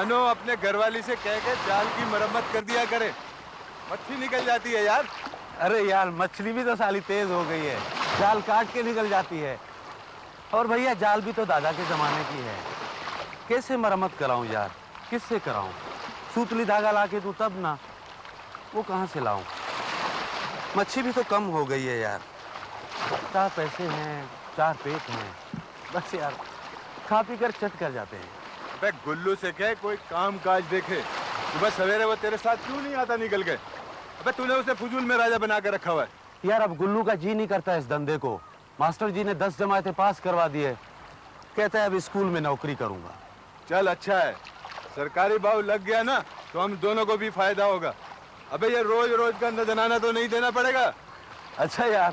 بانو اپنے گھر والی سے کہہ کے جال کی مرمت کر دیا کرے۔ مچھلی نکل جاتی ہے یار۔ ارے یار، مچھلی بھی تو سالی تیز ہو گئی ہے۔ جال کاٹ کے نکل جاتی ہے۔ اور بھیا، جال بھی تو دادا کے زمانے کی ہے۔ کیسے مرمت کراؤں یار؟ کس سے کراؤں؟ سوتلی دھاگا لا کے تو تب نہ وہ کہاں سے لاؤں؟ مچھلی بھی تو کم ہو گئی ہے یار۔ چار پیسے ہیں، چار پیٹ ہیں۔ بس یار، کھا پی کر چٹ کر جاتے ہیں۔ ابے گلو سے کہے کوئی کام کاج دیکھے۔ صبح سویرے وہ تیرے ساتھ کیوں نہیں آتا نکل کے؟ ابے تو نے اسے فضول میں راجا بنا کے رکھا ہوا ہے۔ یار اب گلو کا جی نہیں کرتا اس دندے کو۔ ماسٹر جی نے دس جماعتیں پاس کروا دیے کہتا ہے اب اسکول میں نوکری کروں گا۔ چل اچھا ہے۔ سرکاری باؤ لگ گیا نا تو ہم دونوں کو بھی فائدہ ہوگا۔ ابے یہ روز روز کا نذرانہ تو نہیں دینا پڑے گا۔ اچھا یار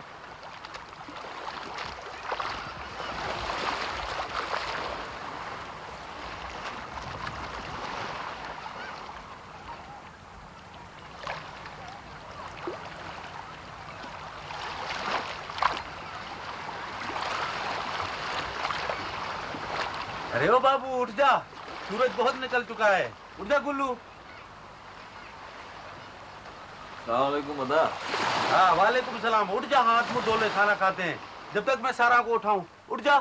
ارے او بابو اٹھ جا سورج بہت نکل چکا ہے۔ اٹھ جا گلو۔ السلام علیکم ادا۔ ہاں وعلیکم السلام۔ اٹھ جا ہاتھ منہ دھو لے کھانا کھاتے ہیں۔ جب تک میں سارا کو اٹھاؤں۔ اٹھ جا۔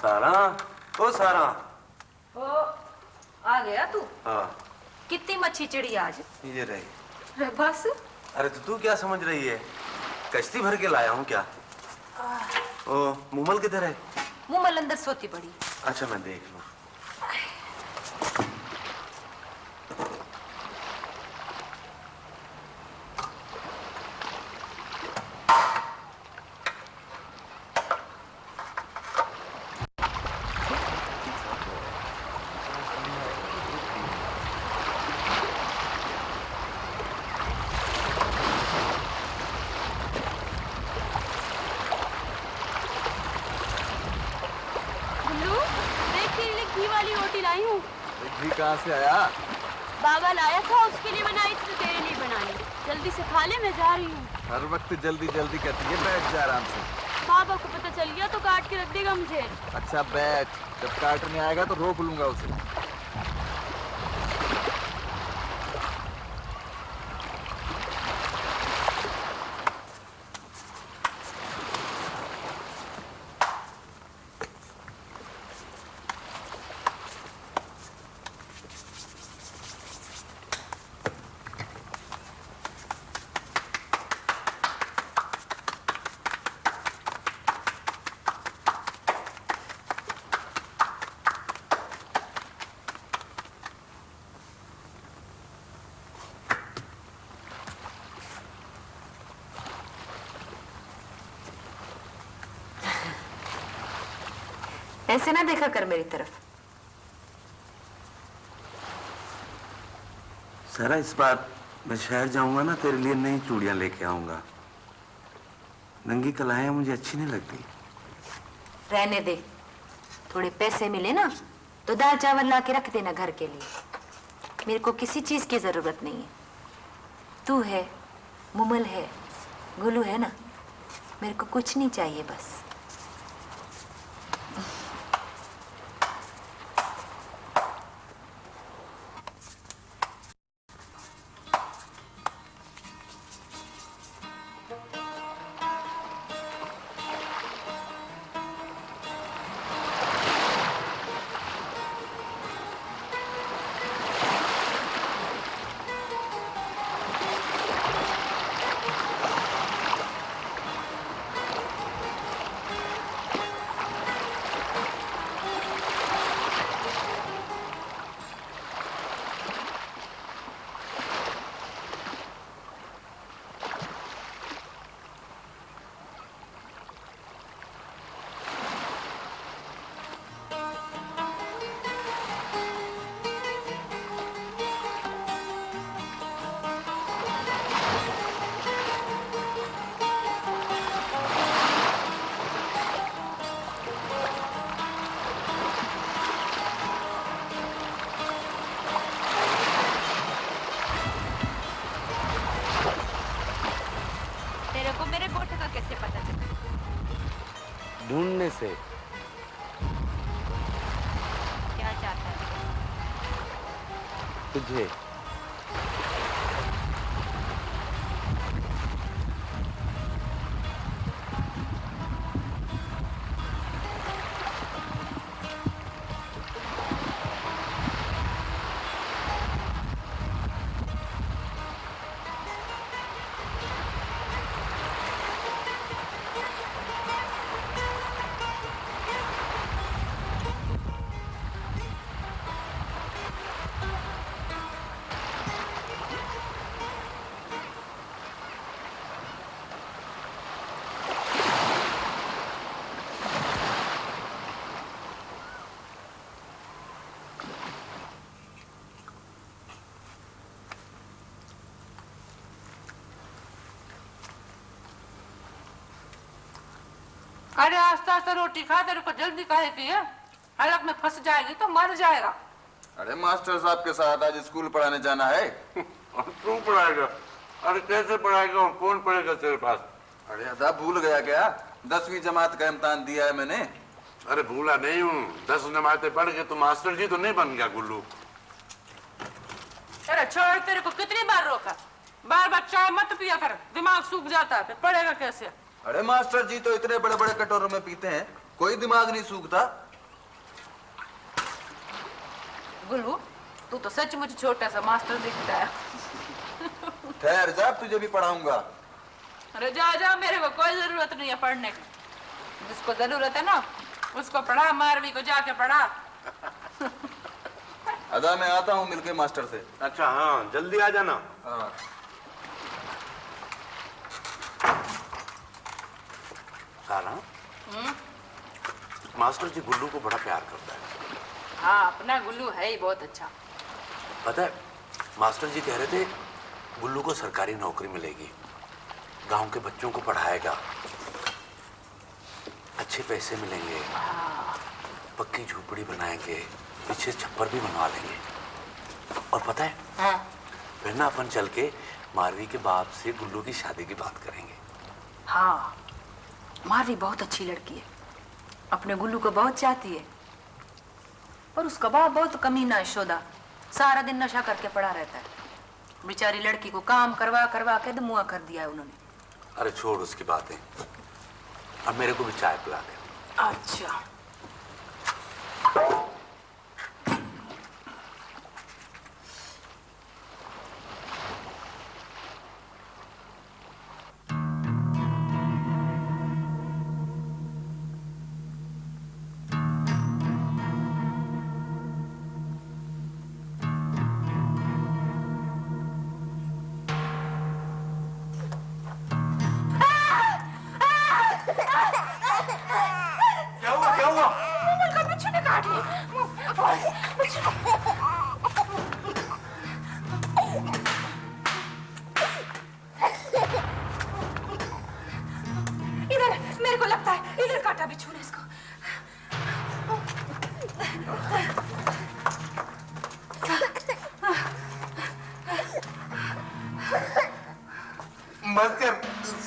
سارا؟ او سارا۔ او آ گیا تو؟ ہاں۔ کتنی مچھی چڑی آج؟ یہ رہی۔ بس۔ ارے تو تو کیا سمجھ رہی ہے؟ کشتی بھر کے لایا ہوں کیا؟ او مومل کدھر ہے؟ منہ مل اندر سوتی پڑی۔ اچھا میں دیکھ لوں گلو دیکھ تیرے لیے گھی والی روٹی لائی ہوں گھی کہاں سے آیا۔ بابا لایا تھا اس کے لیے بنائی تھی تیرے لیے بنائی۔ جلدی سے کھا لے میں جا رہی ہوں۔ ہر وقت جلدی جلدی کرتی ہے بیٹھ جا آرام سے۔ بابا کو پتہ چل گیا تو کاٹ کے رکھ دے گا مجھے۔ اچھا بیٹھ۔ جب کاٹنے آئے گا تو روک لوں گا اسے۔ ایسے نہ دیکھا کر میری طرف۔ سارا اس بار میں شہر جاؤں گا نا تیرے لیے نئی چوڑیاں لے کے آؤں گا۔ ننگی کلائیں مجھے اچھی نہیں لگتی۔ رہنے دے۔ تھوڑے پیسے ملے نا تو دال چاول لا کے رکھ دینا گھر کے لیے۔ میرے کو کسی چیز کی ضرورت نہیں ہے۔ تو ہے ممل ہے گلو ہے نا۔ میرے کو کچھ نہیں چاہیے بس۔ ارے آستہ آستہ روٹی کھا تیرے کو جلدی کھائے پیے حلق میں فس جائے گی تو مر جائے گا۔ ارے ماسٹر صاحب کے ساتھ آج اسکول پڑھانے جانا ہے۔ تو پڑھائے گا؟ ارے کیسے پڑھائے گا؟ اور کون پڑھے گا تیرے پاس؟ ارے ادا بھول گیا کیا؟ دسویں جماعت کا امتحان دیا ہے میں نے۔ ارے بھولا نہیں ہوں۔ دس جماعتیں پڑھ کے تو ماسٹر جی تو نہیں بن گیا گلو۔ ارے چھوڑ تیرے کو کتنی بار روکا؟ بار بار چائے مت پیا کر دماغ سوکھ جاتا ہے پھر پڑھے گا کیسے؟ ارے ماسٹر جی تو اتنے بڑے بڑے کٹوروں میں پیتے ہیں کوئی دماغ نہیں سوکھتا۔ گلو تو تو سچ مجھ چھوٹا سا ماسٹر دکھتا ہے۔ ٹھہر جا تجھے بھی پڑھاؤں گا۔ ارے جا جا میرے کو کوئی ضرورت نہیں ہے پڑھنے کی۔ جس کو ضرورت ہے نا اس کو پڑھا ماروی کو جا کے پڑھا۔ ادا میں آتا ہوں مل کے ماسٹر سے۔ اچھا ہاں جلدی آ جانا۔ ہاں۔ سارا ماسٹر جی گلو کو بڑا پیار کرتا ہے۔ ہاں اپنا گلو ہے ہی بہت اچھا۔ پتہ ہے ماسٹر جی کہہ رہے تھے گلو کو سرکاری نوکری ملے گی۔ گاؤں کے بچوں کو پڑھائے گا۔ اچھے پیسے ملیں گے۔ ہاں۔ پکی جھوپڑی بنائیں گے۔ پیچھے چھپر بھی بنوا لیں گے۔ اور پتہ ہے ہاں۔ پھر نا اپن چل کے ماروی کے باپ سے گلو کی شادی کی بات کریں گے۔ ہاں۔ ماروی بہت اچھی لڑکی ہے۔ اپنے گلو کو بہت چاہتی ہے۔ اور اس کا باپ بہت کمینہ ہے شودا سارا دن نشہ کر کے پڑا رہتا ہے۔ بیچاری لڑکی کو کام کروا کروا کے دموا کر دیا ہے انہوں نے۔ ارے چھوڑ اس کی باتیں۔ اب میرے کو بھی چائے پلا دے۔ اچھا۔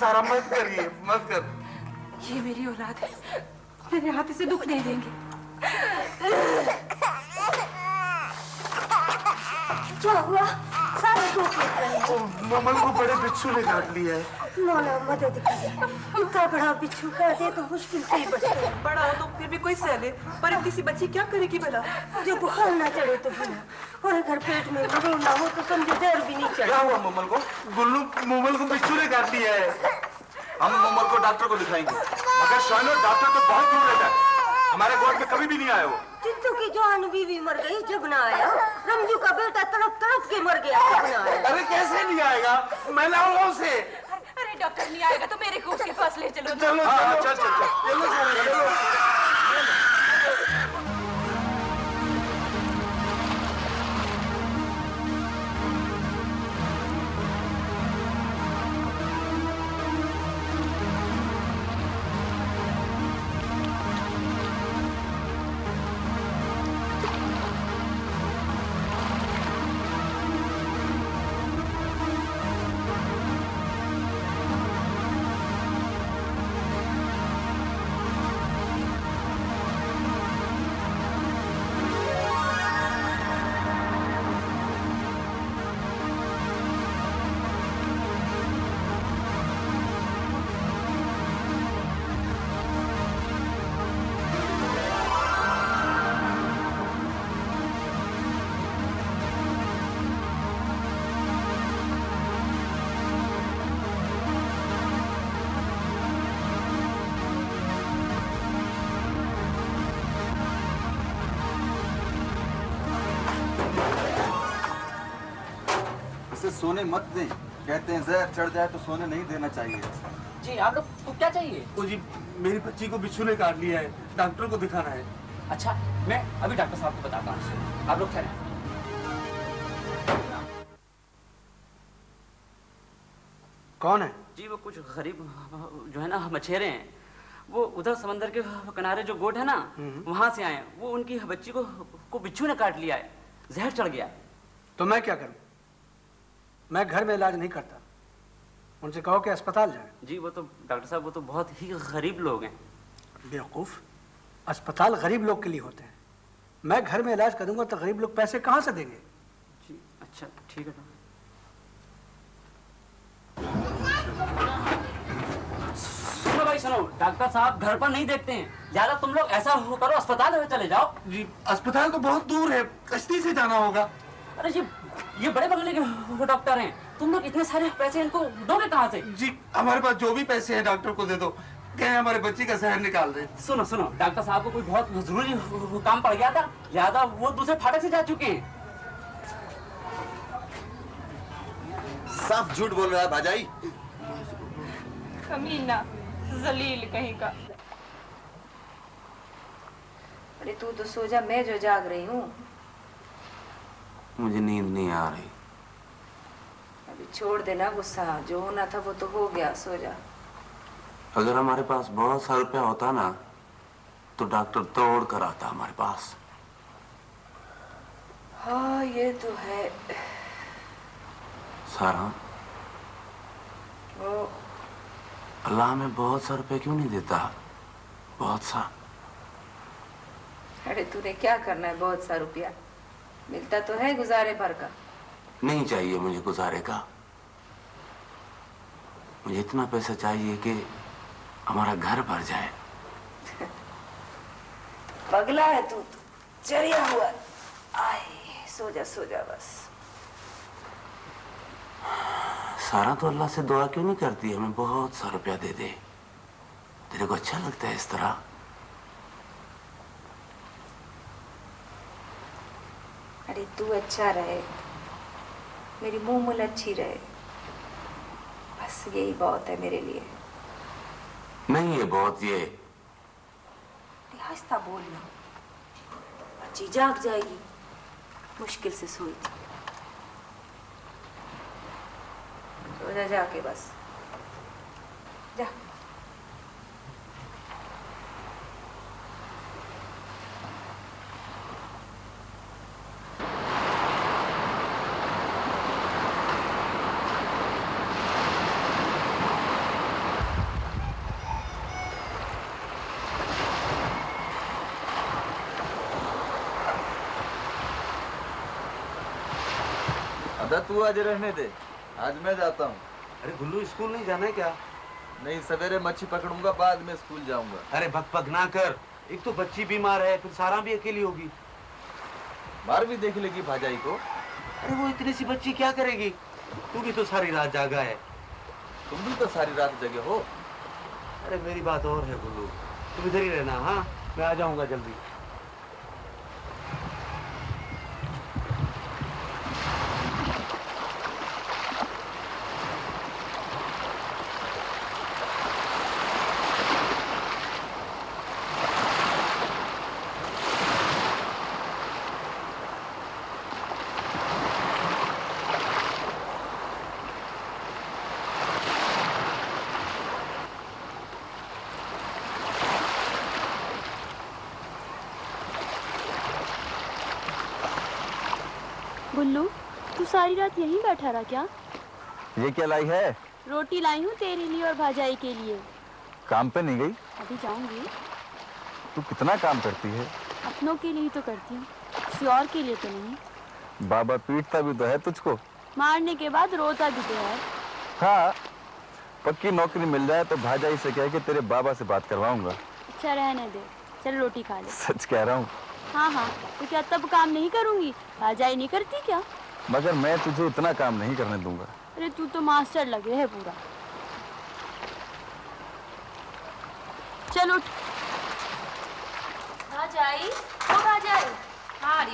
سارا مت کریے مت کر۔ یہ میری اولاد ہے۔ میرے ہاتھ اسے دکھ نہیں دیں گے۔ کیا ہوا ممل کو بڑے بچھو نے کاٹ لیا ہے۔ مولا مدد اتنا بڑا بچھو کاٹے تو مشکل سے ہی بچے۔ بڑا ہو تو پھر بھی کوئی سہلے پر کسی بچی کیا کرے گی بھلا؟ جو بخار نہ چڑھے تو بھلا۔ اور اگر پیٹ میں مرو نہ ہو تو سمجھے دیر بھی نہیں چڑھے۔ کیا ہوا ممل کو؟ گلو ممل کو بچھو نے کاٹ لیا ہے۔ ہم عمر کو ڈاکٹر کو دکھائیں گے۔ مگر شاہنو ڈاکٹر تو بہت دور رہتا ہے ہمارے گوڑ میں کبھی بھی نہیں آیا ہو چنتو کی جوان بیوی مر گئی جب نہ آیا۔ رمجو کا بیٹا تڑپ تڑپ کے مر گیا جب نہ آیا۔ ارے کیسے نہیں آئے گا؟ میں لاؤں ہوں اسے ارے ڈاکٹر نہیں آئے گا تو میرے گوٹ کے پاس لے چلو۔ چلو چلو۔ ہاں، چلو چلو۔ سونے مت دیں۔ کہتے ہیں زہر چڑھ جائے تو سونے نہیں دینا چاہیے۔ جی آپ لوگ کو کیا چاہیے؟ وہ جی میری بچی کو بچھو نے کاٹ لیا ہے۔ ڈاکٹر کو دکھانا ہے۔ اچھا میں ابھی ڈاکٹر صاحب کو بتاتا ہوں۔ آپ لوگ ٹھہرے کون ہے؟ جی وہ کچھ غریب جو ہے نا مچھیرے ہیں۔ وہ ادھر سمندر کے کنارے جو گوٹ ہے نا وہاں سے آئے ہیں۔ وہ ان کی بچی کو کو بچھو نے کاٹ لیا ہے۔ زہر چڑھ گیا۔ تو میں کیا کروں؟ میں گھر میں علاج نہیں کرتا۔ ان سے کہو کہ اسپتال جائیں۔ جی وہ تو ڈاکٹر صاحب وہ تو بہت ہی غریب لوگ ہیں۔ بیوقوف اسپتال غریب لوگ کے لیے ہوتے ہیں۔ میں گھر میں علاج کروں گا تو غریب لوگ پیسے کہاں سے دیں گے؟ جی اچھا ٹھیک ہے۔ بھائی سنو ڈاکٹر صاحب گھر پر نہیں دیکھتے ہیں۔ زیادہ تم لوگ ایسا کرو اسپتال میں چلے جاؤ۔ جی اسپتال تو بہت دور ہے کشتی سے جانا ہوگا۔ ارے جی یہ بڑے بگلے کے وہ ڈاکٹر ہیں۔ تم لوگ اتنے سارے پیسے ان کو دو گے کہاں سے؟ جی ہمارے پاس جو بھی پیسے ہیں ڈاکٹر کو دے دو۔ کہ ہمارے بچی کا زہر نکال دیں۔ سنو سنو ڈاکٹر صاحب کو کوئی بہت ضروری کام پڑ گیا تھا۔ لہٰذا وہ دوسرے پھاٹک سے جا چکے ہیں۔ صاف جھوٹ بول رہا ہے بھاجائی۔ کمینہ ذلیل کہیں کا۔ ارے تو تو سو جا میں جو جاگ رہی ہوں۔ مجھے نیند نہیں آ رہی۔ ابھی چھوڑ دینا غصہ جو ہونا تھا وہ تو ہو گیا سو جا۔ اگر ہمارے پاس بہت سا روپیہ ہوتا نا تو ڈاکٹر توڑ کر آتا ہمارے پاس۔ ہاں یہ تو ہے۔ سارا۔ اللہ ہمیں بہت سا روپے کیوں نہیں دیتا؟ بہت سا۔ ارے تھی کیا کرنا ہے؟ بہت سا روپیہ۔ ملتا تو ہے گزارے بھر کا۔ نہیں چاہیے مجھے گزارے کا۔ مجھے اتنا پیسہ چاہیے کہ ہمارا گھر بھر جائے۔ پگلا ہے تو چریا ہوا۔ آئے سو جا سو جا بس۔ سارا تو اللہ سے دعا کیوں نہیں کرتی؟ ہمیں بہت سا روپیہ دے دے۔ تیرے کو اچھا لگتا ہے اس طرح؟ ارے تو اچھا رہے۔ میری منہ مل اچھی رہے۔ بس یہی بہت ہے میرے لیے۔ نہیں یہ بہت یہ۔ آہستہ بولنا۔ بچی جاگ جائے گی۔ مشکل سے سوئی سو جا جا کے بس۔ جا۔ دادا تو آج رہنے دے۔ آج میں جاتا ہوں۔ ارے گلو اسکول نہیں جانا ہے کیا؟ نہیں سویرے مچھی پکڑوں گا بعد میں اسکول جاؤں گا۔ ارے بھگ پگ نہ کر۔ ایک تو بچی بیمار ہے پھر سارا بھی اکیلی ہوگی۔ مار بھی دیکھ لے گی بھاجائی کو۔ ارے وہ اتنی سی بچی کیا کرے گی؟ تو بھی تو ساری رات جاگا ہے۔ تم بھی تو ساری رات جگہ ہو۔ ارے میری بات اور ہے گلو تم ادھر ہی رہنا ہاں؟ میں آ جاؤں گا جلدی۔ ساری رات یہیں بیٹھا رہا کیا؟ یہ کیا لائی ہے؟ روٹی لائی ہوں تیرے لیے اور بھاجائی کے لیے۔ کام پہ نہیں گئی؟ ابھی جاؤں گی۔ تو کتنا کام کرتی ہے؟ اپنوں کے لیے تو کرتی ہوں کسی اور کے لیے تو نہیں۔ بابا پیٹتا بھی تو ہے تجھ کو۔ مارنے کے بعد روتا بھی تو ہے۔ ہاں پکی نوکری مل جائے تو بھاجائی سے کہہ کے تیرے بابا سے بات کرواؤں گا۔ اچھا رہنے دے چل روٹی کھا لے۔ سچ کہہ رہا ہوں؟ ہاں ہاں تو کیا تب کام نہیں کروں گی؟ بھاجائی نہیں کرتی کیا؟ مگر میں تجھے اتنا کام نہیں کرنے دوں گا۔ ارے تو تو ماسٹر لگے ہے پورا۔ چلو۔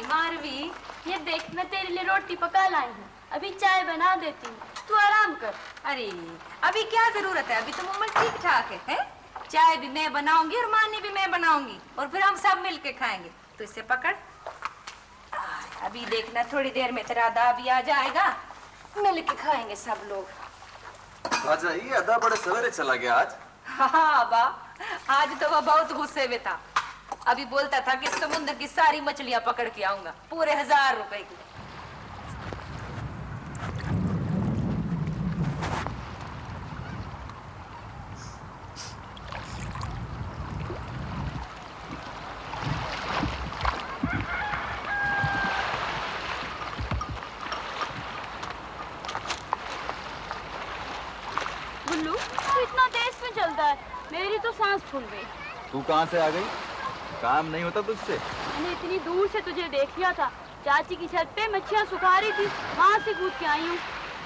ماروی یہ دیکھ میں تیرے لیے روٹی پکا لائی ہوں۔ ابھی چائے بنا دیتی ہوں۔ تو آرام کر۔ ارے ابھی کیا ضرورت ہے؟ ابھی تو عمر ٹھیک ٹھاک ہے چائے بھی میں بناؤں گی اور مانی بھی میں بناؤں گی اور پھر ہم سب مل کے کھائیں گے۔ تو اسے پکڑ۔ ابھی دیکھنا تھوڑی دیر میں تیرا ادا بھی آ جائے گا۔ مل کے کھائیں گے سب لوگ۔ ادا بڑے سویرے چلا گیا آج۔ ہاں آج تو وہ بہت غصے میں تھا۔ ابھی بولتا تھا کہ سمندر کی ساری مچھلیاں پکڑ کے آؤں گا۔ پورے ہزار روپے کی۔ تو سانس پھول گئی۔ تو کہاں سے آ گئی؟ کام نہیں ہوتا تجھ سے۔ میں نے اتنی دور سے تجھے دیکھ لیا تھا۔ چاچی کی چھت پہ مچھیاں سکھا رہی تھی۔ وہاں سے کود کے آئی ہوں۔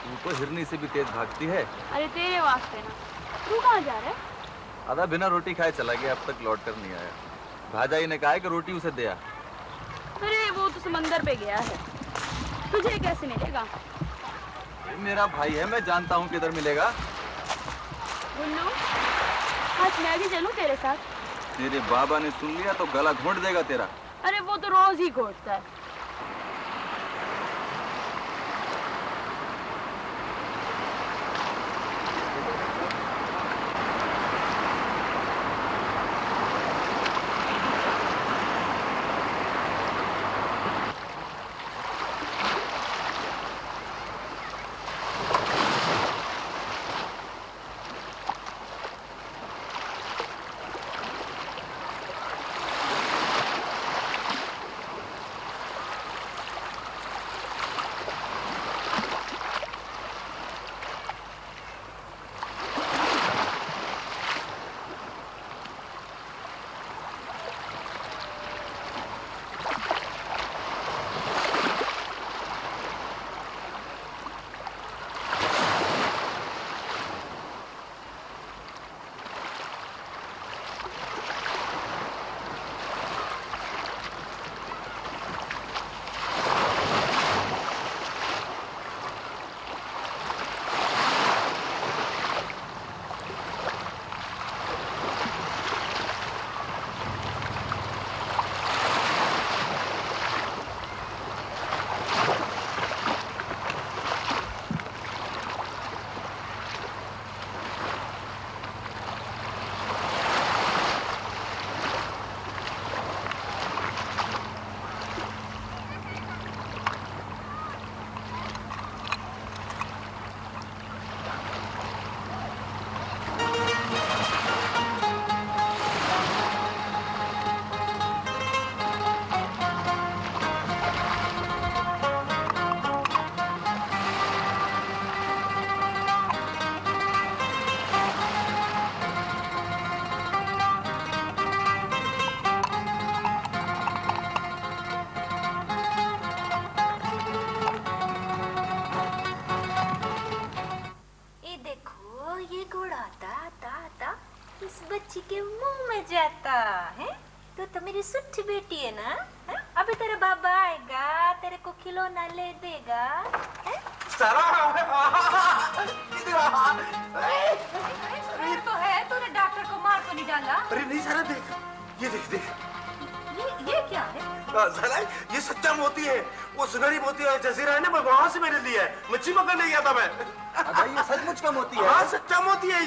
تو تو ہرنی سے بھی تیز بھاگتی ہے۔ ارے تیرے واسطے نا۔ تو کہاں جا رہا ہے؟ آدھا بنا روٹی کھائے چلا گیا اب تک لوٹ کر نہیں آیا۔ بھاجائی نے کہا کہ روٹی اسے دیا ارے وہ تو سمندر پہ گیا ہے۔ تجھے کیسے ملے گا؟ میرا بھائی ہے میں جانتا ہوں کدھر ملے گا۔ بلو۔ آج میں بھی چلوں تیرے ساتھ؟ تیرے بابا نے سن لیا تو گلا گھونٹ دے گا تیرا۔ ارے وہ تو روز ہی گھونٹتا ہے۔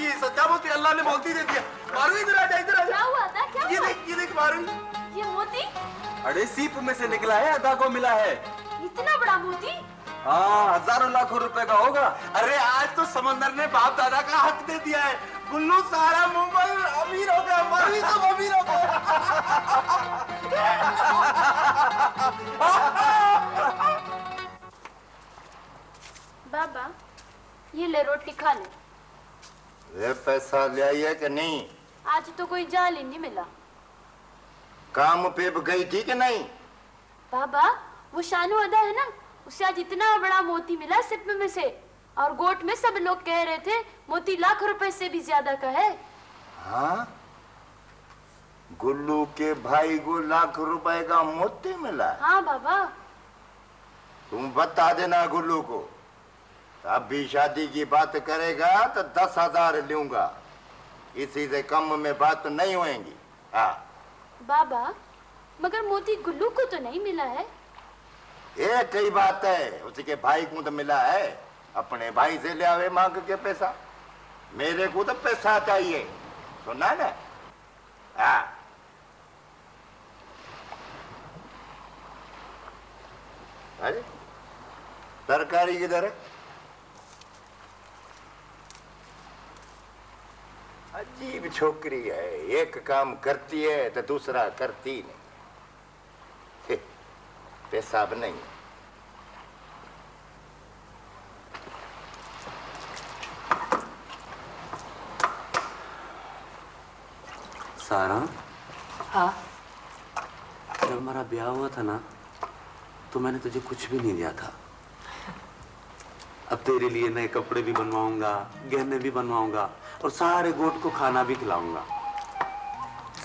یہ سچا موتی اللہ نے موتی دے دیا۔ مارو ادھر آجا ادھر آجا کیا ہوا؟ تھا کیا یہ دیکھ یہ دیکھ ماروی یہ موتی؟ اڑے سیپ میں سے نکلا ہے ادا کو ملا ہے۔ اتنا بڑا موتی؟ ہاں ہزاروں لاکھوں روپے کا ہوگا۔ ارے آج تو سمندر نے باپ دادا کا حق دے دیا ہے۔ گلو سارا ممبئی امیر ہو گیا مارو ہی سب امیر ہو گیا بابا یہ لے روٹی کھا لے۔ پیسہ لے ہے کہ نہیں؟ آج تو کوئی جال ہی نہیں ملا۔ کام پہ گئی تھی کہ نہیں؟ بابا وہ شانو ادا ہے نا؟ اسے آج اتنا بڑا موتی ملا سپ میں سے۔ اور گوٹ میں سب لوگ کہہ رہے تھے موتی لاکھ روپے سے بھی زیادہ کا ہے۔ ہاں؟ گلو کے بھائی کو لاکھ روپے کا موتی ملا۔ ہاں بابا۔ تم بتا دینا گلو کو۔ اب بھی شادی کی بات کرے گا تو دس ہزار لوں گا۔ اسی سے کم میں بات نہیں ہوئیں گی۔ ہاں بابا مگر موتی گلو کو تو نہیں ملا ہے؟ ایک کئی بات ہے۔ اسی کے بھائی کو تو ملا ہے۔ اپنے بھائی سے لیا ہوئے مانگ کے پیسہ۔ میرے کو تو پیسہ چاہیے۔ سننا نا۔ ہاں ترکاری کدھر ہے؟ عجیب چھوکری ہے ایک کام کرتی ہے تو دوسرا کرتی نہیں۔ پیساب نہیں۔ سارا؟ ہاں۔ جب ہمارا بیاہ ہوا تھا نا تو میں نے تجھے کچھ بھی نہیں دیا تھا۔ اب تیرے لیے نئے کپڑے بھی بنواؤں گا گہنے بھی بنواؤں گا اور سارے گوٹ کو کھانا بھی کھلاؤں گا۔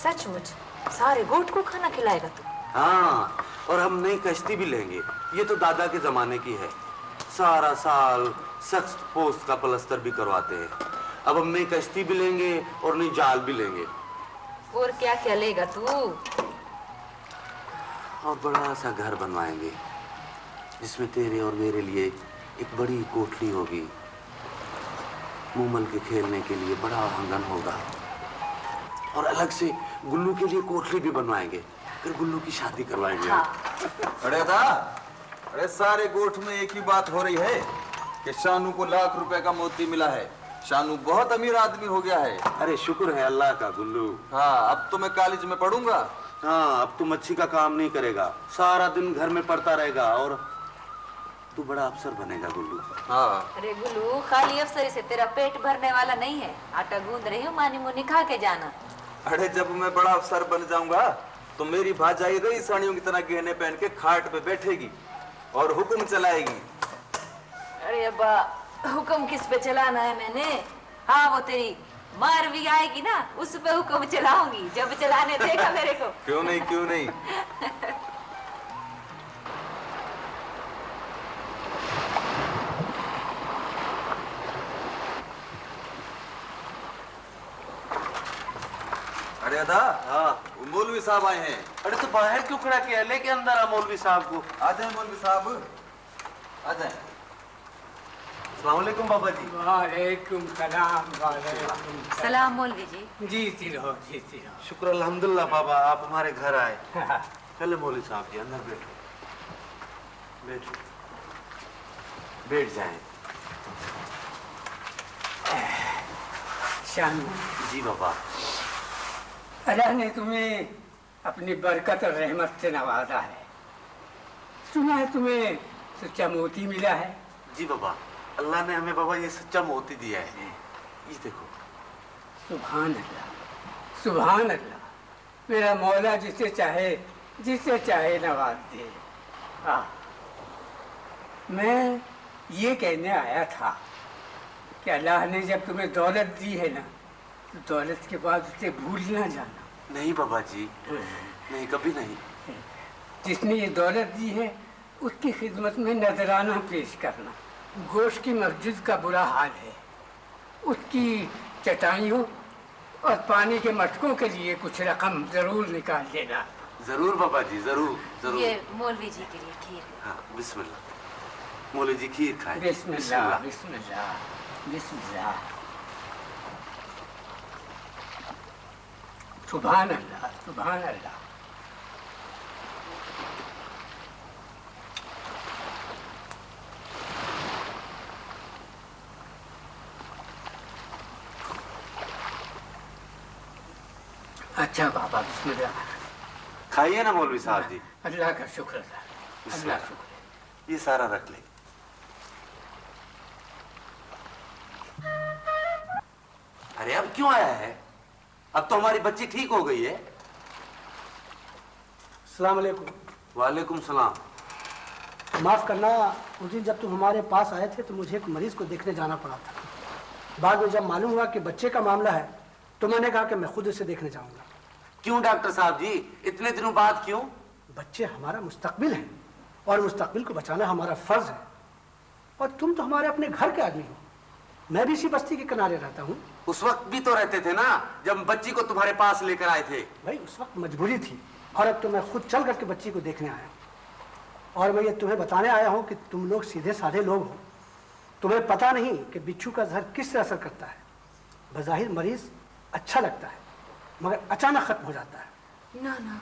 سچ مچ سارے گوٹ کو کھانا کھلائے گا تو۔ ہاں اور ہم نئی کشتی بھی لیں گے۔ یہ تو دادا کے زمانے کی ہے۔ سارا سال سخت پوست کا پلستر بھی کرواتے ہیں۔ اب ہم نئی کشتی بھی لیں گے اور نئی جال بھی لیں گے۔ اور کیا کیا لے گا تو؟ اور بڑا سا گھر بنوائیں گے جس میں تیرے اور میرے لیے ایک بڑی کوٹھلی ہوگی۔ مومل کے کھیلنے کے لیے بڑا آنگن ہوگا۔ اور الگ سے گلو کے لیے کوٹھلی بھی بنوائیں گے۔ پھر گلو کی شادی کروائیں گے۔ ہاں۔ ارے دا ارے سارے گوٹھ میں ایک ہی بات ہو رہی ہے کہ شانو کو لاکھ روپے کا موتی ملا ہے۔ شانو بہت امیر آدمی ہو گیا ہے۔ ارے شکر ہے اللہ کا گلو۔ ہاں اب تو میں کالج میں پڑھوں گا۔ ہاں اب تم اچھی کا کام نہیں کرے گا۔ سارا دن گھر میں پڑتا رہے گا اور تو بڑا افسر بنے گا گلو۔ ہاں۔ ارے گلو خالی افسر سے تیرا پیٹ بھرنے والا نہیں ہے۔ آٹا گوند رہی ہوں مانی مونی کھا کے جانا۔ ارے جب میں بڑا افسر بن جاؤں گا تو میری بھاجائی رہی ساڑیوں کی طرح گہنے پہن کے کھاٹ پہ بیٹھے گی اور حکم چلائے گی۔ ارے ابا حکم کس پہ چلانا ہے میں نے؟ ہاں وہ تیری مار بھی آئے گی نا اس پہ حکم چلاؤں گی۔ جب چلانے دے گا میرے کو۔ کیوں نہیں کیوں نہیں؟ کیا ہاں مولوی صاحب آئے ہیں۔ ارے تو باہر کیوں کھڑا کیا؟ لے کے اندر آ مولوی صاحب کو۔ آ جائیں مولوی صاحب۔ آ جائیں۔ السلام علیکم بابا جی۔ وعلیکم السلام سلام مولوی جی۔ جی جی رہو جی جی رہو۔ شکر الحمدللہ بابا آپ ہمارے گھر آئے۔ چلے مولوی صاحب جی اندر بیٹھو۔ بیٹھو۔ بیٹھ جائیں۔ شان جی بابا۔ اللہ نے تمہیں اپنی برکت اور رحمت سے نوازا ہے۔ سنا ہے تمہیں سچا موتی ملا ہے۔ جی بابا اللہ نے ہمیں بابا یہ سچا موتی دیا ہے۔ یہ دیکھو۔ سبحان اللہ سبحان اللہ۔ میرا مولا جسے چاہے جسے چاہے نواز دے۔ ہاں میں یہ کہنے آیا تھا کہ اللہ نے جب تمہیں دولت دی ہے نا دولت کے بعد اسے بھول نہ جانا۔ نہیں بابا جی۔ نہیں کبھی نہیں۔ جس نے یہ دولت دی ہے اس کی خدمت میں نذرانہ پیش کرنا۔ گوشت کی مسجد کا برا حال ہے۔ اس کی چٹائیوں اور پانی کے مٹکوں کے لیے کچھ رقم ضرور نکال دینا ضرور بابا جی ضرور یہ مولوی جی کے لیے کھیر ہاں بسم اللہ۔ مولوی جی کھیر کھائے بسم اللہ۔ بسم اللہ بسم اللہ۔ سبحان اللہ سبحان اللہ۔ اچھا بابا بسم اللہ۔ کھائیے نا مولوی صاحب جی۔ اللہ کا شکر اللہ اللہ۔ شکر یہ سارا رکھ لیں۔ ارے اب کیوں آیا ہے؟ اب تو ہماری بچی ٹھیک ہو گئی ہے۔ السلام علیکم۔ وعلیکم السلام۔ معاف کرنا اس دن جب تم ہمارے پاس آئے تھے تو مجھے ایک مریض کو دیکھنے جانا پڑا تھا۔ بعد میں جب معلوم ہوا کہ بچے کا معاملہ ہے تو میں نے کہا کہ میں خود اسے دیکھنے جاؤں گا۔ کیوں ڈاکٹر صاحب جی؟ اتنے دنوں بعد کیوں؟ بچے ہمارا مستقبل ہیں اور مستقبل کو بچانا ہمارا فرض ہے۔ اور تم تو ہمارے اپنے گھر کے آدمی ہو۔ میں بھی اسی بستی کے کنارے رہتا ہوں۔ اس وقت بھی تو رہتے تھے نا جب بچی کو تمہارے پاس لے کر آئے تھے۔ بھائی اس وقت مجبوری تھی۔ اور اب تو میں خود چل کر کے بچی کو دیکھنے آیا ہوں۔ اور میں یہ تمہیں بتانے آیا ہوں کہ تم لوگ سیدھے سادھے لوگ ہو۔ تمہیں پتا نہیں کہ بچھو کا زہر کس سے اثر کرتا ہے۔ بظاہر مریض اچھا لگتا ہے مگر اچانک ختم ہو جاتا ہے۔ نہ نا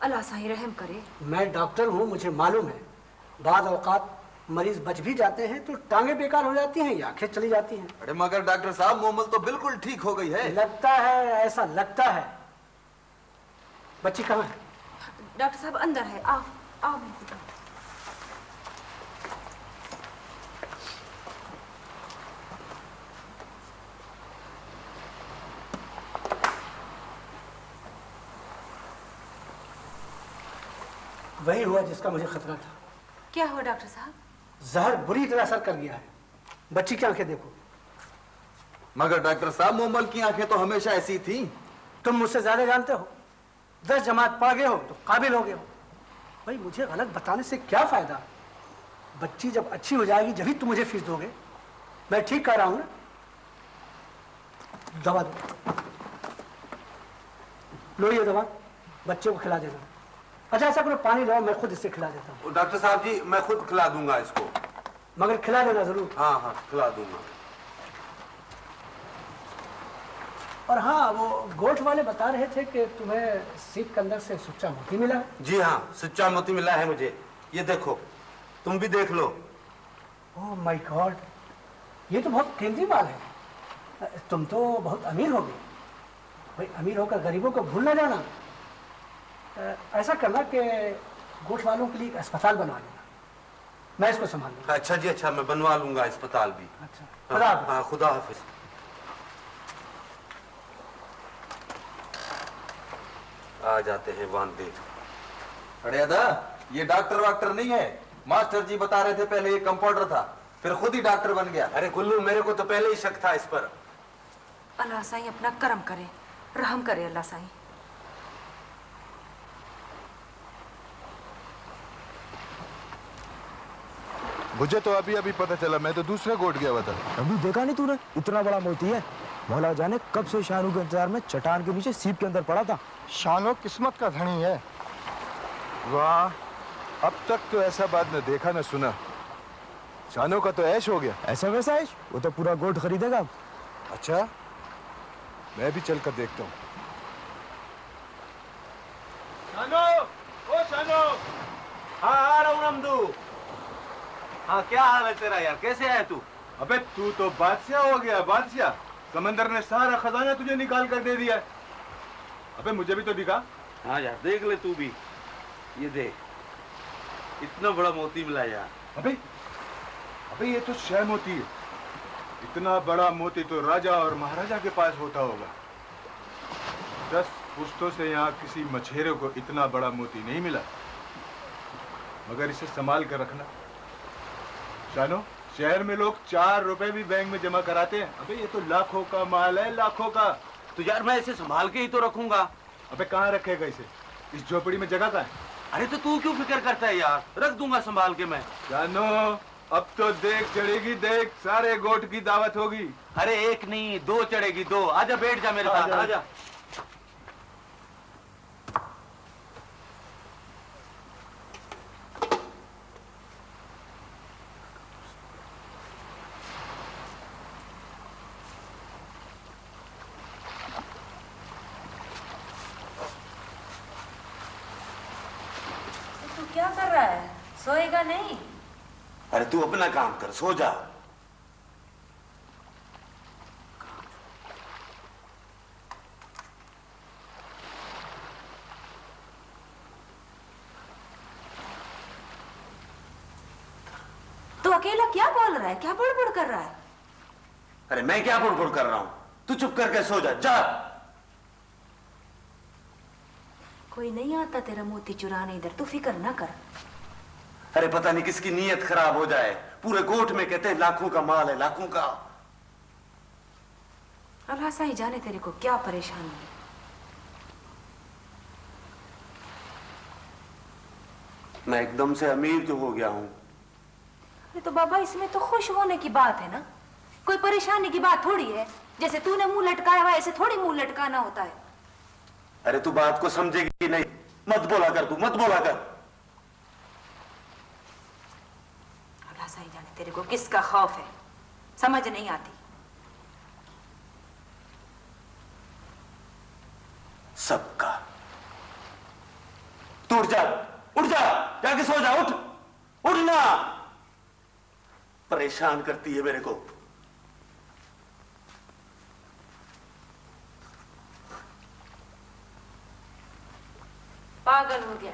اللہ صحیح رحم کرے۔ میں ڈاکٹر ہوں مجھے معلوم ہے۔ بعض اوقات مریض بچ بھی جاتے ہیں تو ٹانگیں بیکار ہو جاتی ہیں یا آنکھیں چلی جاتی ہیں۔ ارے مگر ڈاکٹر صاحب مومل تو بالکل ٹھیک ہو گئی ہے۔ لگتا ہے ایسا لگتا ہے۔ بچی کہاں ہے؟ ڈاکٹر صاحب اندر ہے۔ آؤ۔ وہی ہوا جس کا مجھے خطرہ تھا۔ کیا ہوا ڈاکٹر صاحب؟ زہر بری طرح اثر کر گیا ہے۔ بچی کی آنکھیں دیکھو۔ مگر ڈاکٹر صاحب مومل کی آنکھیں تو ہمیشہ ایسی تھیں۔ تم مجھ سے زیادہ جانتے ہو۔ دس جماعت پا گئے ہو تو قابل ہو گئے ہو۔ بھائی مجھے غلط بتانے سے کیا فائدہ؟ بچی جب اچھی ہو جائے گی جبھی تم مجھے فیس دو گے۔ میں ٹھیک کر رہا ہوں نا؟ دوا دو۔ لو یہ دوا بچے کو کھلا دے دو۔ اچھا ایسا کرو پانی لاؤ میں خود اسے کھلا دیتا ہوں۔ ڈاکٹر صاحب جی میں خود کھلا دوں گا اس کو۔ مگر کھلا دینا ضرور۔ ہاں ہاں کھلا دوں گا۔ اور ہاں وہ گوٹ والے بتا رہے تھے کہ تمہیں سیپ کے اندر سے سچا موتی ملا۔ جی ہاں سچا موتی ملا ہے مجھے۔ یہ دیکھو تم بھی دیکھ لو۔ او مائی گاڈ یہ تو بہت قیمتی مال ہے۔ تم تو بہت امیر ہوگی امیر ہو کر غریبوں کو بھول نہ جانا۔ ایسا کرنا کہ گوٹ والوں کے لیے ایک اسپتال بنوا لینا۔ میں اس کو سنبھال لوں اچھا جی اچھا میں بنوا لوں گا اسپتال بھی۔ اچھا۔ ہاں، خدا حافظ۔ ہاں، خدا حافظ۔ آ جاتے ہیں واندے ارے ادا یہ ڈاکٹر واکٹر نہیں ہے۔ ماسٹر جی بتا رہے تھے پہلے یہ کمپاؤنڈر تھا پھر خود ہی ڈاکٹر بن گیا۔ ارے گلو میرے کو تو پہلے ہی شک تھا اس پر۔ اللہ سائیں اپنا کرم کرے رحم کرے اللہ سائیں۔ مجھے تو ابھی ابھی پتہ چلا میں تو دوسرے کوٹ گیا تھا۔ ابھی دیکھا نہیں تو نے؟ اتنا بڑا موتی ہے۔ مولا جانے کب سے شاہ کے انتظار میں چٹان کے نیچے سیپ کے اندر پڑا تھا۔ شانو قسمت کا دھنی ہے۔ واہ اب تک تو ایسا بات نہ دیکھا نہ سنا۔ شانو کا تو عیش ہو گیا۔ ایسا ویسا عیش؟ وہ تو پورا گوٹ خریدے گا۔ اچھا میں بھی چل کر دیکھتا ہوں۔ شانو او شانو ہاں آ رہا ہوں رمدو ہاں کیا حال ہے تیرا یار؟ کیسے ہے تو؟ ابے تو تو بادشاہ ہو گیا بادشاہ۔ سمندر نے سارا خزانہ تجھے نکال کر دے دیا ہے۔ ابے مجھے بھی تو دکھا۔ ہاں یار دیکھ لے تو بھی۔ یہ دیکھ اتنا بڑا موتی ملا یار۔ ابے ابے یہ تو شہ موتی ہے۔ اتنا بڑا موتی تو راجہ اور مہاراجہ کے پاس ہوتا ہوگا۔ دس پشتوں سے یہاں کسی مچھیرے کو اتنا بڑا موتی نہیں ملا۔ مگر اسے سنبھال کر رکھنا۔ جانو شہر میں لوگ چار روپے بھی بینک میں جمع کراتے ہیں۔ ابھی یہ تو لاکھوں کا مال ہے لاکھوں کا۔ تو یار میں اسے سنبھال کے ہی تو رکھوں گا۔ ابھی کہاں رکھے گا اسے؟ اس جھوپڑی میں جگہ کا ہے؟ ارے تو کیوں فکر کرتا ہے یار؟ رکھ دوں گا سنبھال کے میں۔ جانو اب تو دیکھ چڑے گی دیکھ سارے گوٹ کی دعوت ہوگی۔ ارے ایک نہیں دو چڑے گی دو۔ آجا بیٹھ جا میرے ساتھ آجا۔ تو اپنا کام کر سو جا۔ تو اکیلا کیا بول رہا ہے؟ کیا بڑ بڑ کر رہا ہے؟ ارے میں کیا بڑ بڑ کر رہا ہوں؟ تو چپ کر کے سو جا جا۔ کوئی نہیں آتا تیرا موتی چرانے ادھر تو فکر نہ کر۔ ارے پتہ نہیں کس کی نیت خراب ہو جائے۔ پورے گوٹ میں کہتے ہیں لاکھوں کا مال ہے لاکھوں کا۔ اللہ سا ہی جانے تیرے کو کیا پریشان ہے؟ میں ایک دم سے امیر جو ہو گیا ہوں۔ تو بابا اس میں تو خوش ہونے کی بات ہے نا؟ کوئی پریشانی کی بات تھوڑی ہے۔ جیسے تو نے منہ لٹکایا ہوا ایسے تھوڑی منہ لٹکانا ہوتا ہے۔ ارے تو بات کو سمجھے گی نہیں۔ مت بولا کر تو مت بولا کر۔ سائی جانے تیرے کو کس کا خوف ہے؟ سمجھ نہیں آتی۔ سب کا۔ تو اٹھ جا اٹھ جا جا کے سو جا اٹھ۔ اٹھنا۔ پریشان کرتی ہے میرے کو۔ پاگل ہو گیا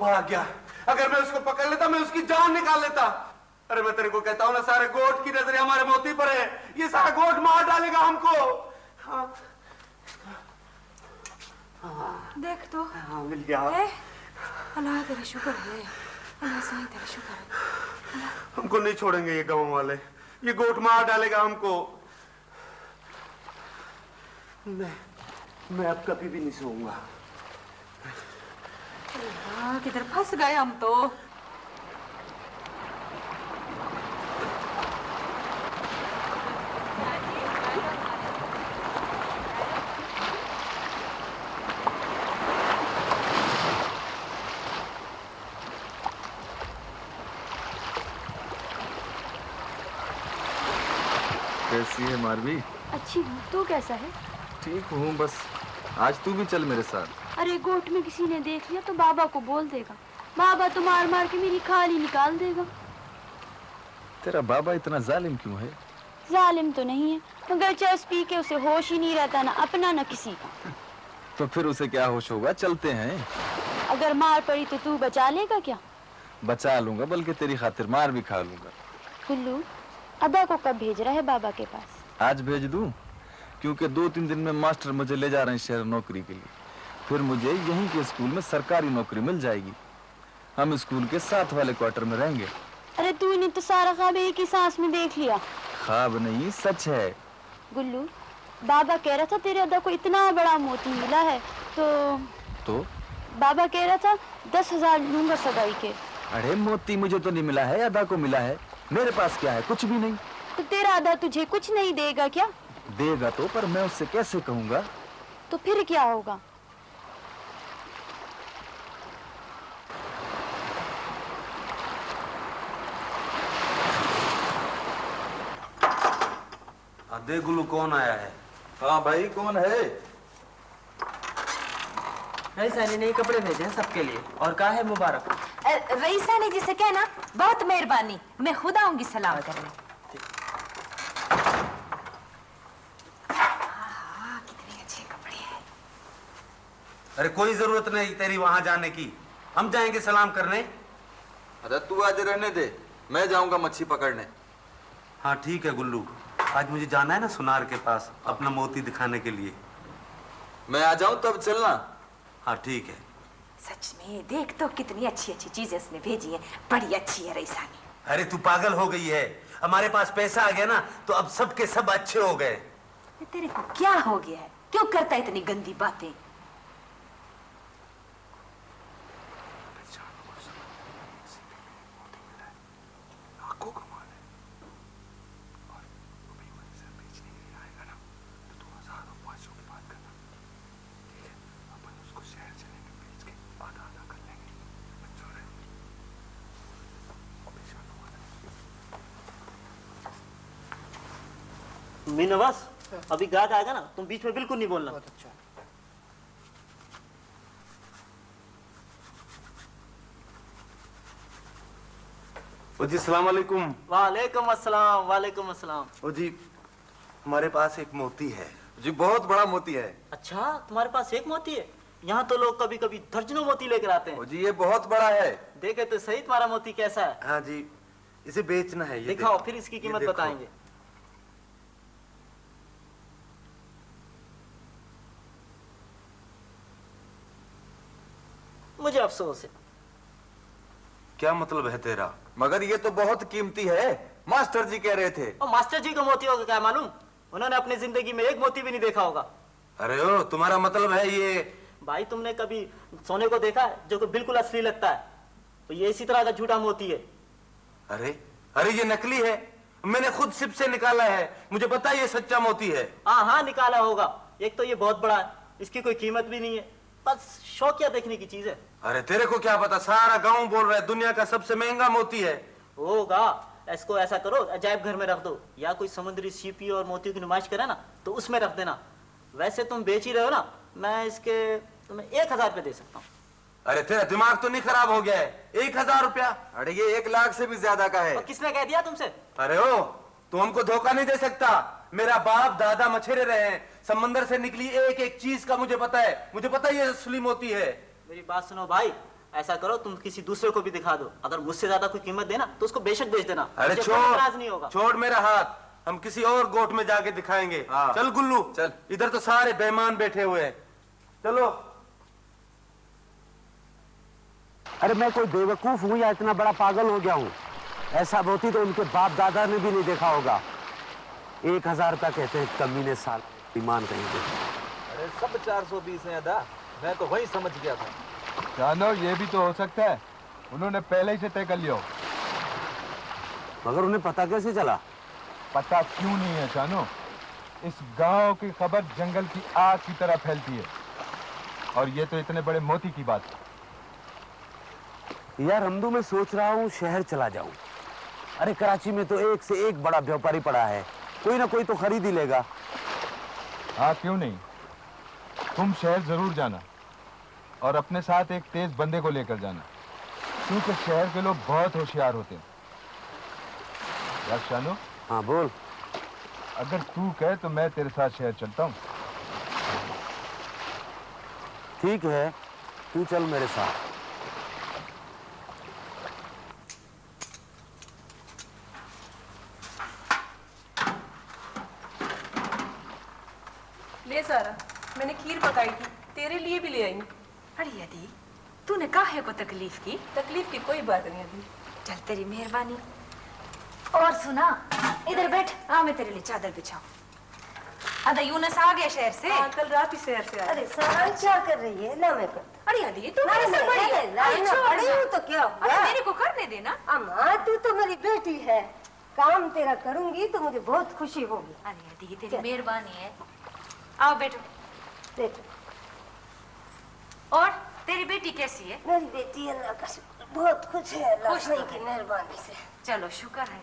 پاڑا گیا۔ اگر میں اس کو پکڑ لیتا میں اس کی جان نکال لیتا۔ ارے میں تیرے کو کہتا ہوں نا سارے گوٹ کی نظر ہمارے موتی پر ہے یہ سارا گوٹ مار ڈالے گا ہم کو۔ ہاں۔ دیکھ تو۔ ہاں، مل گیا۔ اللہ تیرا شکر ہے۔ اللہ سائی تیرا شکر ہے۔ ہم کو نہیں چھوڑیں گے یہ گاؤں والے۔ یہ گوٹ مار ڈالے گا ہم کو۔ میں میں اب کبھی بھی نہیں سوؤں گا۔ ہاں کدھر پھنس گئے ہم تو کیسی ہے ماروی اچھی ہوں تو کیسا ہے ٹھیک ہوں بس آج تو بھی چل میرے ساتھ ارے گوٹ میں کسی نے دیکھ لیا تو بابا کو بول دے گا۔ بابا تو مار مار کے میری کھال ہی نکال دے گا۔ تیرا بابا اتنا ظالم کیوں ہے؟ ظالم تو نہیں ہے مگر چرس پی کے اسے ہوش ہی نہیں رہتا نہ اپنا نہ کسی کا۔ تو پھر اسے کیا ہوش ہوگا؟ چلتے ہیں۔ اگر مار پڑی تو تو بچا لے گا کیا؟ بچا لوں گا بلکہ تیری خاطر مار بھی کھا لوں گا۔ کلو ابا کو کب بھیج رہا ہے بابا کے پاس؟ آج بھیج دوں؟ کیونکہ دو تین دن میں ماسٹر مجھے لے جا رہے ہیں شہر نوکری کے لیے۔ پھر مجھے یہیں کے اسکول میں سرکاری نوکری مل جائے گی۔ ہم اسکول کے ساتھ والے کوارٹر میں رہیں گے۔ ارے تو نے تو سارا خواب ایک ہی سانس میں دیکھ لیا۔ خواب نہیں سچ ہے۔ گلو بابا کہہ رہا تھا تیرے ادا کو اتنا بڑا موتی ملا ہے تو تو؟ بابا کہہ رہا تھا دس ہزار لوں گا سگائی کے۔ ارے موتی مجھے تو نہیں ملا ہے ادا کو ملا ہے۔ میرے پاس کیا ہے؟ کچھ بھی نہیں۔ تو تیرا ادا تجھے کچھ نہیں دے گا کیا؟ دے گا تو پر میں اس سے کیسے کہوں گا؟ تو پھر کیا ہوگا؟ دیگلو کون آیا ہے؟ ہاں بھائی کون ہے؟ رئیسانی نے کپڑے بھیجے ہیں سب کے لیے اور کہا ہے مبارک؟ رئیسانی جی سے کہنا بہت مہربانی میں خود آؤں گی سلام کرنے۔ ارے کوئی ضرورت نہیں تیری وہاں جانے کی۔ ہم جائیں گے سلام کرنے؟ ارے تو آج رہنے دے میں جاؤں گا مچھی پکڑنے۔ ہاں ٹھیک ہے گلو۔ آج مجھے جانا ہے نا سنار کے پاس اپنا موتی دکھانے کے لیے۔ میں آ جاؤں تو چلنا؟ ہاں ٹھیک ہے۔ سچ میں دیکھ تو کتنی اچھی اچھی چیزیں اس نے بھیجی ہیں۔ بڑی اچھی ہے ریسانی ارے تو پاگل ہو گئی ہے۔ ہمارے پاس پیسہ آ گیا نا تو اب سب کے سب اچھے ہو گئے۔ تیرے کو کیا ہو گیا ہے؟ کیوں کرتا ہے اتنی گندی باتیں؟ میں ابھی گاہک آئے گا نا تم بیچ میں بالکل نہیں بولنا۔ بہت اچھا۔ جی السلام علیکم۔ وعلیکم السلام وعلیکم السلام۔ جی ہمارے پاس ایک موتی ہے۔ جی بہت بڑا موتی ہے۔ اچھا تمہارے پاس ایک موتی ہے؟ یہاں تو لوگ کبھی کبھی درجنوں موتی لے کر آتے ہیں۔ جی یہ بہت بڑا ہے۔ دیکھے تو صحیح تمہارا موتی کیسا ہے۔ ہاں جی اسے بیچنا ہے۔ دکھاؤ پھر اس کی قیمت بتائیں گے۔ مجھے افسوس ہے۔ کیا مطلب ہے تیرا؟ مگر یہ تو بہت قیمتی ہے۔ ماسٹر جی کہہ رہے تھے۔ ماسٹر جی کو موتی ہوگا کیا معلوم؟ انہوں نے اپنی زندگی میں ایک موتی بھی نہیں دیکھا ہوگا۔ ارے او تمہارا مطلب ہے یہ بھائی تم نے کبھی سونے کو دیکھا ہے جو کہ بالکل اصلی لگتا ہے؟ تو یہ اسی طرح کا جھوٹا موتی ہے۔ ارے ارے یہ نکلی ہے۔ میں نے خود سب سے نکالا ہے۔ مجھے بتا یہ سچا موتی ہے۔ ہاں ہاں نکالا ہوگا۔ ایک تو یہ بہت بڑا ہے۔ اس کی کوئی قیمت بھی نہیں ہے۔ بس شوقیہ دیکھنے کی چیز ہے۔ ارے تیرے کو کیا پتا؟ سارا گاؤں بول رہا ہے دنیا کا سب سے مہنگا موتی ہے۔ ہوگا اس کو ایسا کرو عجائب گھر میں رکھ دو۔ یا کوئی سمندری سیپی اور موتیوں کی نمائش کرے نا تو اس میں رکھ دینا۔ ویسے تم بیچ ہی رہے ہو نا میں اس کے تمہیں ایک ہزار روپے دے سکتا ہوں۔ ارے تیرا دماغ تو نہیں خراب ہو گیا ہے۔ ایک ہزار روپیہ؟ ارے یہ ایک لاکھ سے بھی زیادہ کا ہے۔ کس نے کہہ دیا تم سے؟ ارے ہو تو ہم کو دھوکہ نہیں دے سکتا۔ میرا باپ دادا مچھرے رہے ہیں۔ سمندر سے نکلی ایک ایک چیز کا مجھے پتا ہے۔ مجھے پتا یہ سلیم ہوتی ہے۔ میری بات سنو بھائی۔ ایسا کرو تم کسی دوسرے کو بھی دکھا دو۔ اگر مجھ سے زیادہ کوئی قیمت دینا تو اس کو بے شک بیچ دینا۔ ارے چھوڑ۔ چھوڑ میرا ہاتھ۔ ہم کسی اور گوٹ میں جا کے دکھائیں گے۔ ہاں۔ چل گلو۔ چل۔ ادھر تو سارے بہمان بیٹھے ہوئے ہیں۔ چلو۔ ارے میں کوئی بے وقوف ہوں یا اتنا بڑا پاگل ہو گیا ہوں؟ ایسا بہتی تو ان کے باپ دادا نے بھی نہیں دیکھا ہوگا۔ ایک ہزار کا کہتے ہیں کمینے سال ایمان کہیں گے۔ ارے سب چار سو بیس ہیں ادا۔ میں تو وہی سمجھ گیا تھا۔ جانو یہ بھی تو ہو سکتا ہے۔ انہوں نے پہلے ہی سے طے کر لیا۔ مگر انہیں پتہ کیسے چلا؟ پتہ کیوں نہیں ہے جانو اس گاؤں کی خبر جنگل کی آگ کی طرح پھیلتی ہے۔ اور یہ تو اتنے بڑے موتی کی بات ہے۔ یار ہمدو میں سوچ رہا ہوں شہر چلا جاؤں۔ ارے کراچی میں تو ایک سے ایک بڑا بیوپاری پڑا ہے۔ کوئی نہ کوئی تو خرید ہی لے گا۔ ہاں کیوں نہیں؟ تم شہر ضرور جانا اور اپنے ساتھ ایک تیز بندے کو لے کر جانا۔ کیونکہ شہر کے لوگ بہت ہوشیار ہوتے ہیں۔ یار شانو؟ ہاں بول۔ اگر تو کہے تو میں تیرے ساتھ شہر چلتا ہوں۔ ٹھیک ہے تو چل میرے ساتھ۔ پکائی تھی تیرے لیے بھی لے آئی۔ ارے ادی تو نے کاہے کو تکلیف کی؟ تکلیف کی کوئی بات نہیں ادی چل تیری مہربانی۔ اور سنا ادھر بیٹھ آ میں تیرے لیے چادر بچھاؤں۔ ادا یونس آ گیا شہر سے۔ ہاں، کل رات ہی شہر سے ارے سارا کیا کر رہی ہے نہ میں ارے ادی تو میرے بڑی ہے ہوں تو کیا ہوا؟ میرے کو کرنے دینا۔ تو تو میری بیٹی ہے۔ کام تیرا کروں گی تو مجھے بہت خوشی ہوگی۔ ارے ادی تیری مہربانی ہے۔ آؤ بیٹھو۔ بیٹی اور تیری بیٹی کیسی ہے؟ میری بیٹی اللہ کا شکر بہت خوش ہے اللہ خوش کی مہربانی سے۔ چلو شکر ہے۔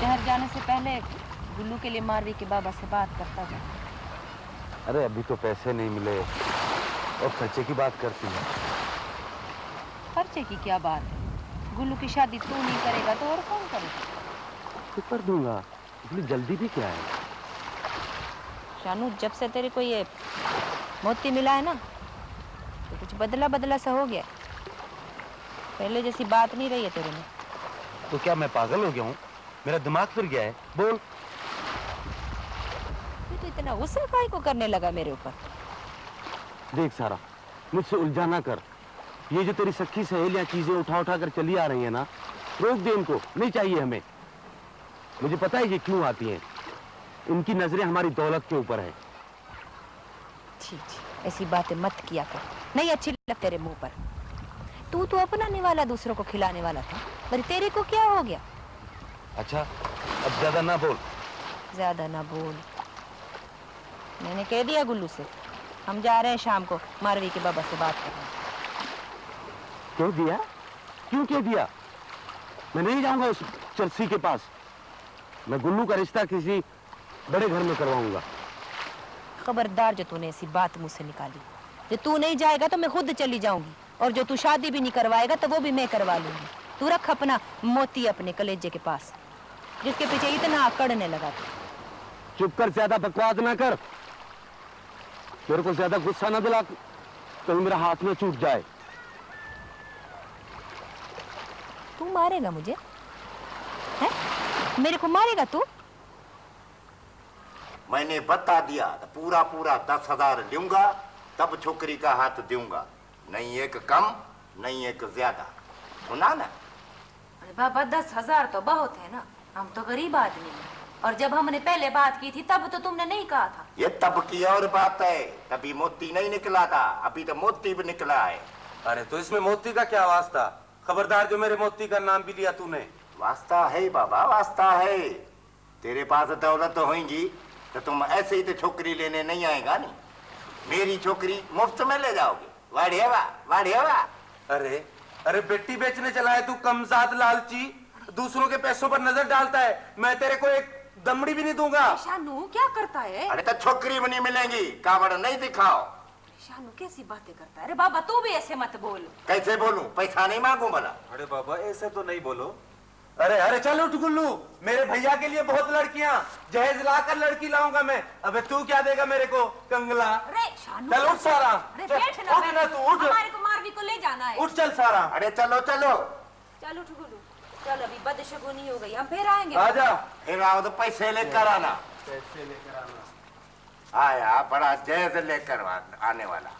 شہر جانے سے پہلے گلو کے لیے ماروی کے بابا سے بات کرتا جا۔ ارے ابھی تو پیسے نہیں ملے۔ اور خرچے کی بات کرتی ہے۔ خرچے کی کیا بات ہے؟ گلو کی شادی تو نہیں کرے گا تو اور کون کرے گا؟ دوں گا۔ اتنی جلدی بھی کیا ہے؟ شانو جب سے تیرے کو یہ موتی ملا ہے نا تو کچھ بدلا بدلا سا ہو گیا پہلے جیسی بات نہیں رہی ہے تیرے میں۔ تو کیا میں پاگل ہو گیا ہوں؟ میرا دماغ پھر گیا ہے۔ بول۔ تو اتنا غصہ کائی کو کرنے لگا میرے اوپر؟ دیکھ سارا مجھ سے الجھانا کر۔ یہ جو تیری سکھی سہیلیاں چیزیں اٹھا اٹھا کر چلی آ رہی ہیں نا روک دے ان کو۔ نہیں چاہیے ہمیں۔ مجھے پتا ہے یہ کیوں آتی ہیں۔ ان کی نظریں ہماری دولت کے اوپر ہیں۔ جی جی ایسی باتیں مت کیا کر۔ نہیں اچھی لگ تیرے منہ پر۔ تو تو اپنانے والا دوسروں کو کھلانے والا تھا پر تیرے کو کیا ہو گیا؟ اچھا اب زیادہ نہ بول۔ زیادہ نہ بول۔ میں نے کہہ دیا گلو سے ہم جا رہے ہیں شام کو ماروی کے بابا سے بات کریں کیوں دیا؟ کیوں کہہ دیا؟ میں نہیں جاؤں گا اس چرسی کے پاس۔ میں گلو کا رشتہ کسی بڑے گھر میں کرواؤں گا۔ خبردار جو تو نے ایسی بات مجھ سے نکالی۔ جو تو نہیں جائے گا تو میں خود چلی جاؤں گی۔ اور جو تو شادی بھی نہیں کروائے گا تو وہ بھی میں کروا لوں گی۔ تو رکھ اپنا موتی اپنے کلیجے کے پاس جس کے پیچھے اتنا اکڑنے لگا تھا چپ کر زیادہ بکواس نہ کر۔ میرے کو زیادہ غصہ نہ دلا تو میرا ہاتھ میں چوٹ جائے۔ تو مارے گا مجھے؟ ہے میرے کو مارے گا تو؟ میں نے بتا دیا پورا پورا دس ہزار لوں گا تب چھوکری کا ہاتھ دوں گا۔ نہیں ایک کم نہیں ایک زیادہ۔ سنا نا؟ بابا دس ہزار تو بہت ہے نا۔ ہم تو غریب آدمی ہیں۔ اور جب ہم نے پہلے بات کی تھی تب تو تم نے نہیں کہا تھا۔ یہ تب کی اور بات ہے۔ تبھی موتی نہیں نکلا تھا ابھی تو موتی بھی نکلا ہے۔ ارے تو اس میں موتی کا کیا واسطہ؟ خبردار جو میرے موتی کا نام بھی لیا تو نے۔ واسطہ ہے بابا واسطہ ہے۔ تیرے پاس دولت ہوئیں گی تو تم ایسے ہی تو چھوکری لینے نہیں آئے گا نہیں میری چھوکری مفت میں لے جاؤ گے۔ واڑی ہوا واڑی ہوا ارے ارے بیٹی بیچنے چلا ہے تو کمزاد لالچی دوسروں کے پیسوں پر نظر ڈالتا ہے میں تیرے کو ایک دمڑی بھی نہیں دوں گا۔ شانو کیا کرتا ہے؟ ارے تو چھوکری بھی نہیں ملیں گی کاوڑ نہیں دکھاؤ۔ شانو کیسی باتیں کرتا ہے؟ ارے بابا تو بھی ایسے مت بول۔ کیسے بولوں؟ پیسہ نہیں مانگوں بھلا۔ ارے بابا ایسے تو نہیں بولو۔ ارے ارے چلو ٹکلو میرے بھیا کے لیے بہت لڑکیاں۔ جہیز لا کر لڑکی لاؤں گا میں۔ ابے تو کیا دے گا میرے کو؟ کنگلا۔ چل اٹھ سارا۔ اٹھ نا تو اٹھ۔ ہمارے کو ماروی کو لے جانا ہے۔ اٹھ چل سارا۔ ارے چلو چلو۔ چلو ٹکلو چل ابھی بدشگونی ہو گئی۔ ہم پھر آئیں گے۔ آجا۔ پھر آؤ تو پیسے لے کر آنا۔ پیسے لے کر آنا۔ آیا بڑا جہیز لے کر آنے والا۔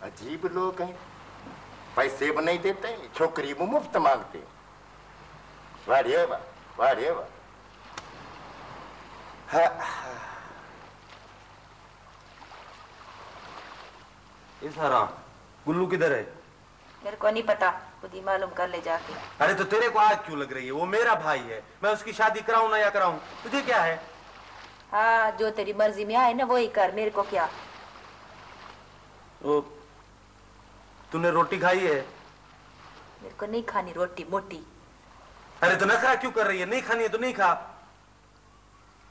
عجیب لوگ ہیں۔ پیسے بھی نہیں دیتے چھوکری بھی مفت مانگتے۔ واہ رے واہ واہ رے واہ اس حرام۔ گلو کدھر ہے؟ میرے کو نہیں پتا خود ہی معلوم کر لے جا کے۔ ارے تو تیرے کو آج کیوں لگ رہی ہے؟ وہ میرا بھائی ہے میں اس کی شادی کراؤں نہ یا کراؤں؟ تجھے کیا ہے؟ ہاں جو تیری مرضی میں آئے نا وہی کر میرے کو کیا؟ وہ تم نے روٹی کھائی ہے میرے کو نہیں کھانی روٹی موٹی ارے تو نخرا کیوں کر رہی ہے نہیں کھانی ہے تو نہیں کھا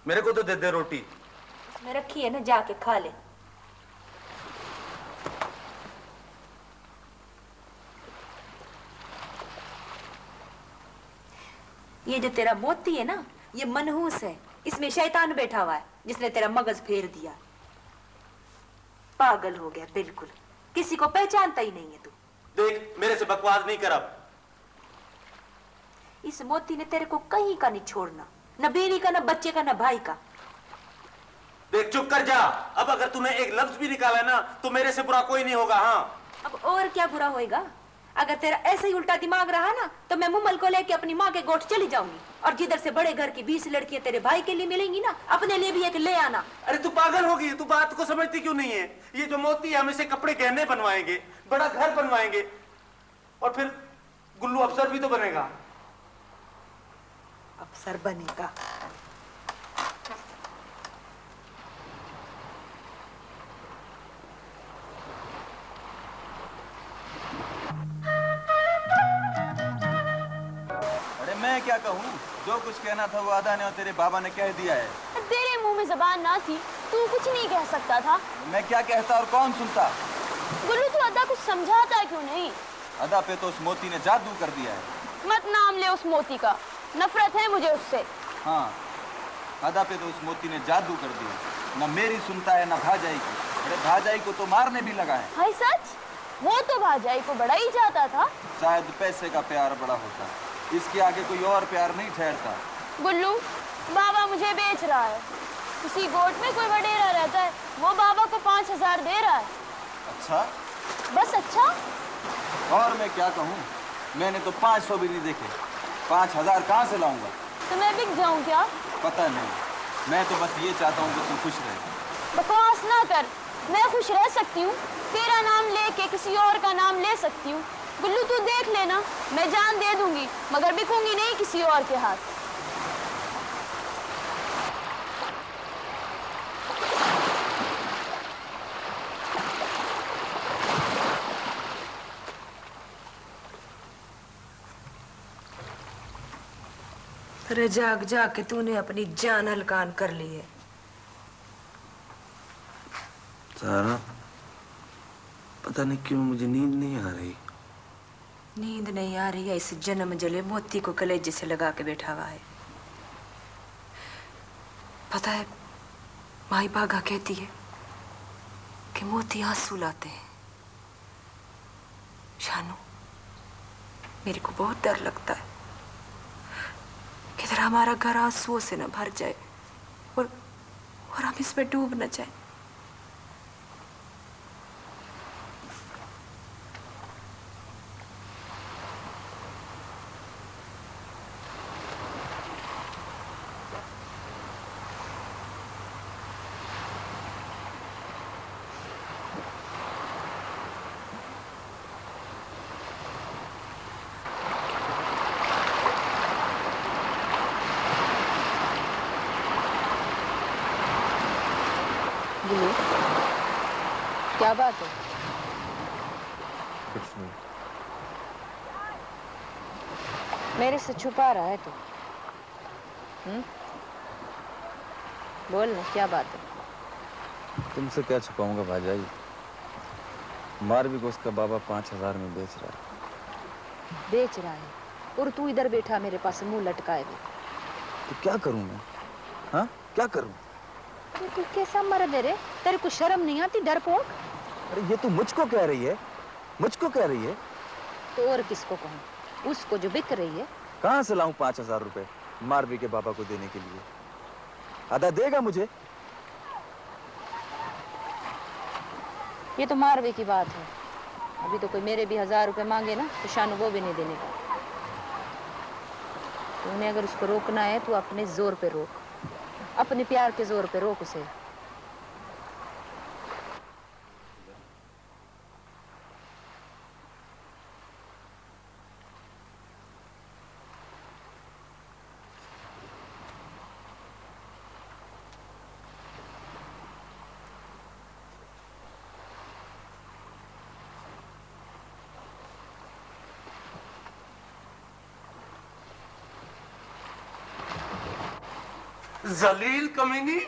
میرے کو تو دے دے روٹی اس میں رکھی ہے نا جا کے کھا لے یہ جو تیرا موتی ہے نا یہ منحوس ہے اس میں شیطان بیٹھا ہوا ہے جس نے تیرا مغز پھیر دیا پاگل ہو گیا بالکل کسی کو پہچانتا ہی نہیں ہے تو۔ دیکھ میرے سے بکواس نہیں کر اب۔ اس موتی نے تیرے کو کہیں کا نہیں چھوڑنا نہ بیوی کا نہ بچے کا نہ بھائی کا۔ دیکھ چپ کر جا۔ اب اگر تمہیں ایک لفظ بھی نکالا ہے نا تو میرے سے برا کوئی نہیں ہوگا ہاں۔ اب اور کیا برا ہوئے گا؟ اگر تیرا ایسے ہی الٹا دماغ رہا نا تو میں ممل کو لے کے اپنی ماں کے گوٹ چلی جاؤں گی۔ اور جدھر سے بڑے گھر کی بیس لڑکیاں تیرے بھائی کے لیے ملیں گی نا اپنے لیے بھی ایک لے آنا۔ ارے تو پاگل ہو گئی تو بات کو سمجھتی کیوں نہیں ہے؟ یہ جو موتی ہے ہم اسے کپڑے گہنے بنوائیں گے بڑا گھر بنوائیں گے۔ اور پھر گلو افسر بھی تو بنے گا۔ افسر بنے گا۔ کیا کہوں؟ جو کچھ کہنا تھا وہ آدھا نے اور تیرے بابا نے کہہ دیا ہے۔ تیرے منہ میں زبان نہ تھی تو کچھ نہیں کہہ سکتا تھا۔ میں کیا کہتا اور کون سنتا؟ گلو تو ادا کچھ سمجھاتا کیوں نہیں؟ ادا پہ تو اس موتی نے جادو کر دیا ہے۔ مت نام لے اس موتی کا نفرت ہے مجھے اس سے۔ ہاں ادا پہ تو اس موتی نے جادو کر دیا۔ نہ میری سنتا ہے نہ بھاجائی کی۔ بھاجائی کو تو مارنے بھی لگا ہے۔ ہائی سچ؟ وہ تو بھاجائی کو بڑا ہی جاتا تھا۔ شاید پیسے کا پیار بڑا ہوتا۔ ہے اس کے آگے کوئی اور پیار نہیں ٹھہرتا۔ گلو بابا مجھے بیچ رہا ہے۔ اسی گوٹ میں کوئی وڈیرا رہتا ہے۔ وہ بابا کو پانچ ہزار دے رہا ہے۔ اچھا۔ بس اچھا۔ اور میں کیا کہوں؟ میں نے تو پانچ سو بھی نہیں دیکھے۔ پانچ ہزار کہاں سے لاؤں گا؟ تو میں بک جاؤں کیا؟ پتہ نہیں۔ میں تو بس یہ چاہتا ہوں کہ تم خوش رہے بکواس نہ کر۔ میں خوش رہ سکتی ہوں۔ تیرا نام لے کے کسی اور کا نام لے سکتی ہوں۔ گلو تو دیکھ لینا میں جان دے دوں گی مگر بکوں گی نہیں کسی اور کے ہاتھ۔ جاگ جا کے تُو نے اپنی جان ہلکان کر لی ہے۔ سارا پتہ نہیں کیوں مجھے نیند نہیں آ رہی۔ نیند نہیں آ رہی ہے اس جنم جلے موتی کو کلیجے سے لگا کے بیٹھا ہوا ہے پتا ہے مائی باغا کہتی ہے کہ موتی آنسو لاتے ہیں شانو میرے کو بہت ڈر لگتا ہے کدھر ہمارا گھر آنسو سے نہ بھر جائے اور اور ہم اس میں ڈوب نہ جائیں کیا بات ہے کچھ نہیں میرے سے چھپا رہا ہے تو بول کیا بات ہے تم سے کیا چھپاؤں گا بھاجائی مار بھی کو اس کا بابا پانچ ہزار میں بیچ رہا ہے بیچ رہا ہے اور تو ادھر بیٹھا میرے پاس مو لٹکائے بھی تو کیا کروں میں ہاں کیا کروں تو کیسا مرد ہے رے تیرے کو شرم نہیں آتی ڈر پوک ارے یہ تو مجھ کو کہہ رہی ہے۔ مجھ کو کہہ رہی ہے۔ تو اور کس کو کہوں؟ اس کو جو بک رہی ہے۔ کہاں سے لاؤں پانچ ہزار روپے ماروی کے بابا کو دینے کے لیے؟ ادا دے گا مجھے؟ یہ تو ماروی کی بات ہے۔ ابھی تو کوئی میرے بھی ہزار روپے مانگے نا تو شانو وہ بھی نہیں دینے کا تو انہیں اگر اس کو روکنا ہے تو اپنے زور پہ روک۔ اپنے پیار کے زور پہ روک اسے۔ زلیل کمینی؟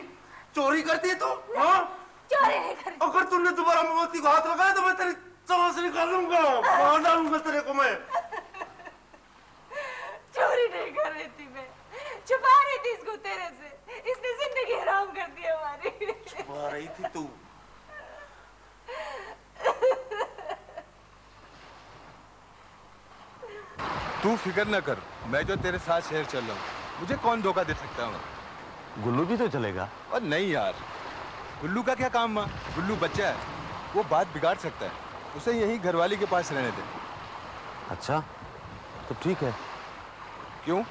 چوری کرتی ہے تو؟ ہاں؟ چوری نہیں کرتی۔ اگر تم نے دوبارہ موتی کو ہاتھ لگایا تو میں تیری چوہ سے نکال لوں گا۔ مار ڈالوں گا تیرے کو میں۔ چوری نہیں کر رہی تھی میں۔ چھپا رہی تھی اس کو تیرے سے۔ اس نے زندگی حرام کر دی ہماری۔ چھپا رہی تھی تو۔ تو فکر نہ کر میں جو تیرے ساتھ شہر چل رہا ہوں مجھے کون دھوکہ دے سکتا ہوں گلو بھی تو چلے گا۔ اور نہیں یار گلو کا کیا کام ماں؟ گلو بچہ ہے وہ بات بگاڑ سکتا ہے۔ اسے یہی گھر والی کے پاس رہنے دے۔ اچھا تو ٹھیک ہے۔ کیوں؟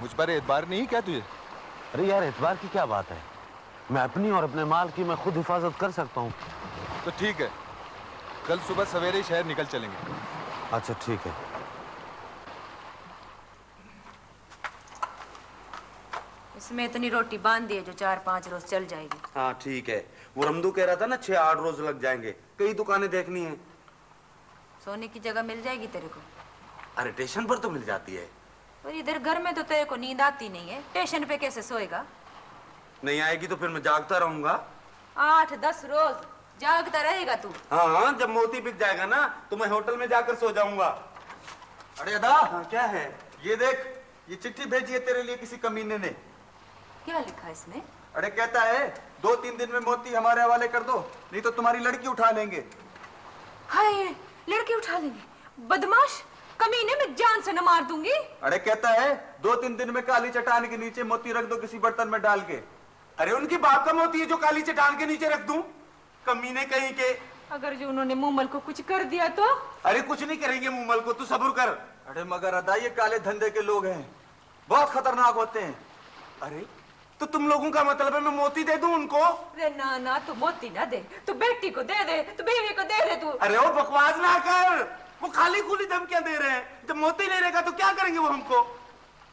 مجھ پر اعتبار نہیں کیا تجھے؟ ارے یار اعتبار کی کیا بات ہے؟ میں اپنی اور اپنے مال کی میں خود حفاظت کر سکتا ہوں۔ تو ٹھیک ہے کل صبح سویرے شہر نکل چلیں گے۔ اچھا ٹھیک ہے۔ اس میں اتنی روٹی باندھی ہے جو چار پانچ روز چل جائے گی۔ ہاں ٹھیک ہے۔ وہ رمدو کہہ رہا تھا نا چھ آٹھ روز لگ جائیں گے۔ کئی دکانیں دیکھنی ہیں۔ سونے کی جگہ مل جائے گی تیرے کو۔ ارے ٹیشن پر تو مل جاتی ہے۔ اور ادھر گھر میں تو تیرے کو نیند آتی نہیں ہے۔ ٹیشن پہ کیسے سوئے گا؟ نہیں آئے گی تو پھر میں جاگتا رہوں گا۔ آٹھ دس روز جاگتا رہے گا تو۔ ہاں جب موتی بک جائے گا نا تو میں ہوٹل میں جا کر سو جاؤں گا۔ ارے ادا! ہاں، کیا ہے؟ یہ دیکھ یہ چٹھی بھیجی ہے تیرے لیے کسی کمینے نے۔ کیا لکھا اس میں؟ ارے کہتا ہے دو تین دن میں موتی ہمارے حوالے کر دو نہیں تو تمہاری لڑکی اٹھا لیں گے۔ ہائے لڑکی اٹھا لیں گے۔ بدماش کمینے میں جان سے نہ مار دوں گی۔ ارے کہتا ہے دو تین دن میں کالی چٹان کے نیچے موتی رکھ دو کسی برتن میں ڈال کے۔ ارے ان کی بات کم ہوتی ہے جو کالی چٹان کے نیچے رکھ دوں؟ کمینے کہیں کہ اگر جو انہوں نے مومل کو کچھ کر دیا تو؟ ارے کچھ نہیں کریں گے مومل کو تو صبر کر۔ ارے مگر ادا یہ کالے دھندے کے لوگ ہیں۔ بہت خطرناک ہوتے ہیں۔ ارے تو تم لوگوں کا مطلب ہے میں موتی دے دوں ان کو؟ ارے نا نا تو موتی نہ دے۔ تو بیٹی کو دے دے تو بیوی کو دے دے تو۔ ارے وہ بکواس نہ کر۔ وہ خالی کھلی دھمکیاں دے رہے ہیں۔ جب موتی لے رہے گا تو کیا کریں گے وہ ہم کو؟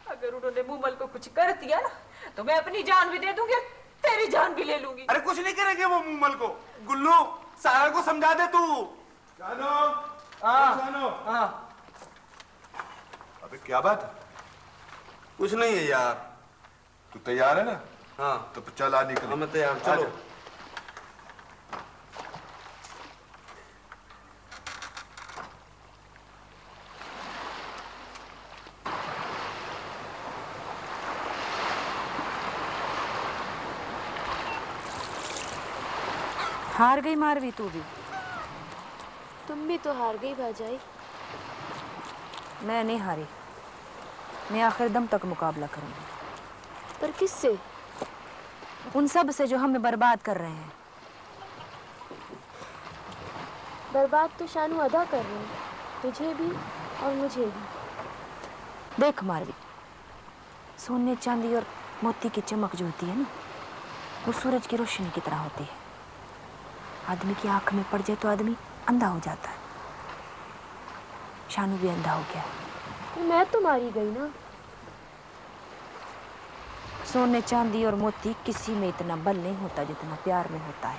اگر انہوں نے مومل کو کچھ کر دیا نا تو میں اپنی جان بھی دے دوں گی تیری جان بھی لے لوں گی۔ ارے کچھ نہیں کریں گے وہ مومل کو۔ گلو سارا کو سمجھا دے تو۔ جانو ہاں۔ ہاں، جانو۔ ہاں۔ ابھی کیا بات ہے؟ کچھ نہیں ہے یار۔ تو تیار ہے نا؟ ہاں۔ تو چل آ نکل۔ ہاں، میں تیار چلو۔ ہار گئی ماروی تو بھی۔ تم بھی تو ہار گئی باجائی میں نہیں ہاری۔ میں آخر دم تک مقابلہ کروں گی۔ پر کس سے؟ ان سب سے جو ہمیں برباد کر رہے ہیں۔ برباد تو شانو ادا کر رہے ہیں۔ تجھے بھی اور مجھے بھی۔ دیکھ ماروی سونے چاندی اور موتی کی چمک جو ہوتی ہے نا وہ سورج کی روشنی کی طرح ہوتی ہے۔ آدمی کی آنکھ میں پڑ جائے تو آدمی اندھا ہو جاتا ہے۔ شانو بھی اندھا ہو گیا میں تو ماری گئی نا۔ سونے چاندی اور موتی کسی میں اتنا بل نہیں ہوتا جتنا پیار میں ہوتا ہے۔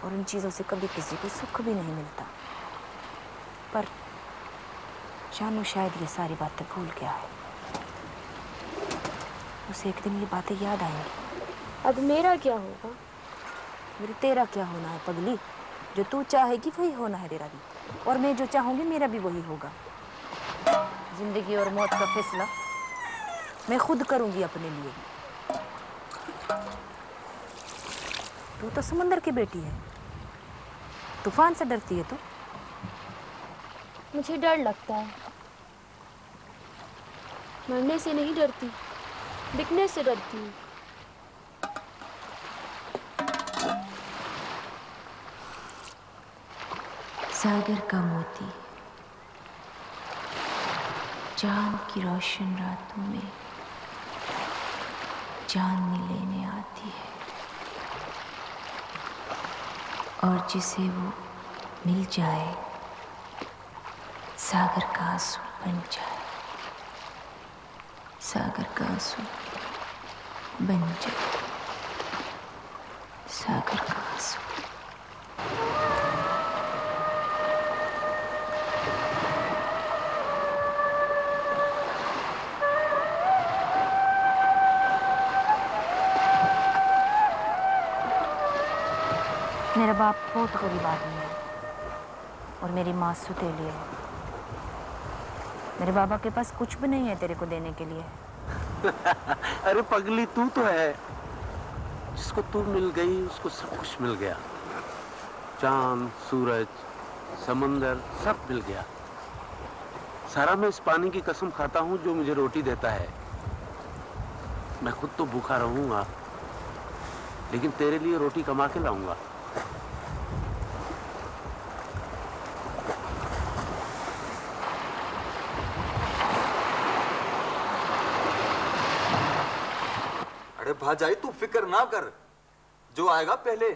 اور ان چیزوں سے کبھی کسی کو سکھ بھی نہیں ملتا۔ پر جانو شاید یہ ساری باتیں بھول گیا ہے۔ اسے ایک دن یہ باتیں یاد آئیں گی۔ اب میرا کیا ہوگا؟ میرے تیرا کیا ہونا ہے پگلی؟ جو تو چاہے گی وہی ہونا ہے تیرا بھی جی۔ اور میں جو چاہوں گی میرا بھی وہی ہوگا۔ زندگی اور موت کا فیصلہ۔ میں خود کروں گی اپنے لیے۔ تو تو سمندر کی بیٹی ہے۔ طوفان سے ڈرتی ہے تو؟ مجھے ڈر لگتا ہے۔ مرنے سے نہیں ڈرتی بکنے سے ڈرتی ہوں۔ ساگر کا موتی چاند کی روشن راتوں میں۔ جان میں لینے آتی ہے۔ اور جسے وہ مل جائے، ساگر کا آنسو بن جائے۔ ساگر کا آنسو بن جائے۔ ساگر کا آنسو۔ میرا باپ بہت غریب آدمی ہے اور میری ماں ستیلی ہے۔ میرے بابا کے پاس کچھ بھی نہیں ہے تیرے کو دینے کے لیے۔ ارے پگلی تو تو ہے۔ جس کو تو مل گئی، اس کو سب کچھ مل گیا۔ چاند، سورج، سمندر، سب مل گیا۔ سارا میں اس پانی کی قسم کھاتا ہوں جو مجھے روٹی دیتا ہے۔ میں خود تو بھوکا رہوں گا، لیکن تیرے لیے روٹی کما کے لاؤں گا۔ کہا جائے تو فکر نہ کر۔ جو آئے گا پہلے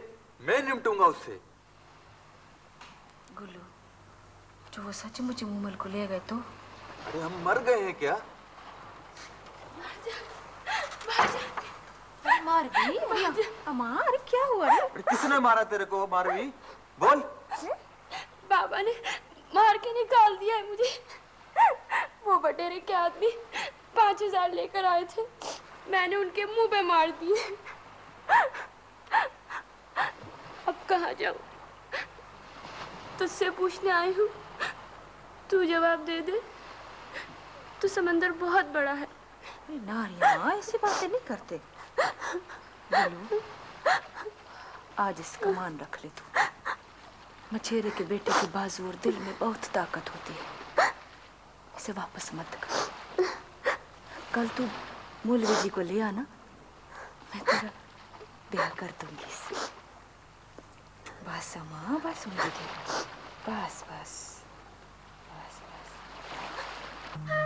میں نمٹوں گا اس سے۔ گلو جو وہ سچ مجھے مومل کو لے گئے تو؟ ارے ہم مر گئے ہیں کیا؟ ماروی امار کیا ہوا ہے کس نے مارا تیرے کو؟ ماروی بول۔ بابا نے مار کے نکال دیا ہے مجھے۔ وہ بٹیرے کے آدمی پانچ ہزار لے کر آئے تھے۔ میں نے ان کے منہ پہ مار دیے۔ اب کہاں جاؤں؟ تجھ سے پوچھنے آئی ہوں۔ تو جواب دے دے۔ تو سمندر بہت بڑا ہے۔ ناریا ایسی باتیں نہیں کرتے۔ بلو، آج اس کمان رکھ لے تو۔ مچھیرے کے بیٹے کی بازو اور دل میں بہت طاقت ہوتی ہے۔ اسے واپس مت کر۔ کل تو مولوی جی کو لے آنا، میں تیرا بیاہ کر دوں گی اسے بس اماں بس مجھے بس بس بس بس۔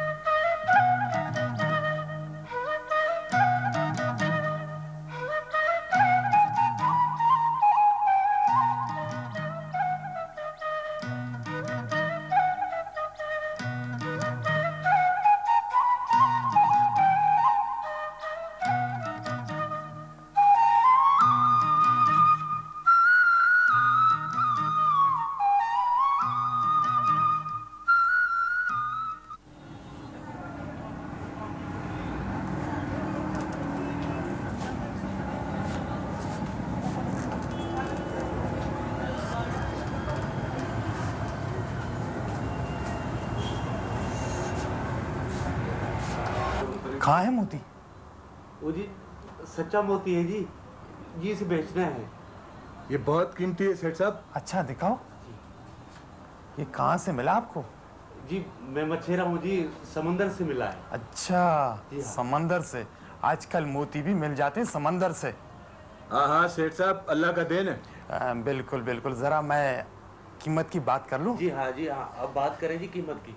کہاں ہے موتی؟ وہ جی سچا موتی ہے جی۔ جی اسے بیچنا ہے۔ یہ بہت قیمتی ہے سیٹ صاحب۔ اچھا دکھاؤ۔ جی۔ یہ کہاں سے ملا آپ کو؟ جی میں مچھیرا ہوں جی سمندر سے ملا ہے۔ اچھا جی ہاں۔ سمندر سے۔ آج کل موتی بھی مل جاتے ہیں سمندر سے۔ ہاں ہاں سیٹ صاحب اللہ کا دین ہے۔ بالکل بالکل۔ ذرا میں قیمت کی بات کر لوں؟ جی ہاں جی ہاں۔ اب بات کریں جی قیمت کی۔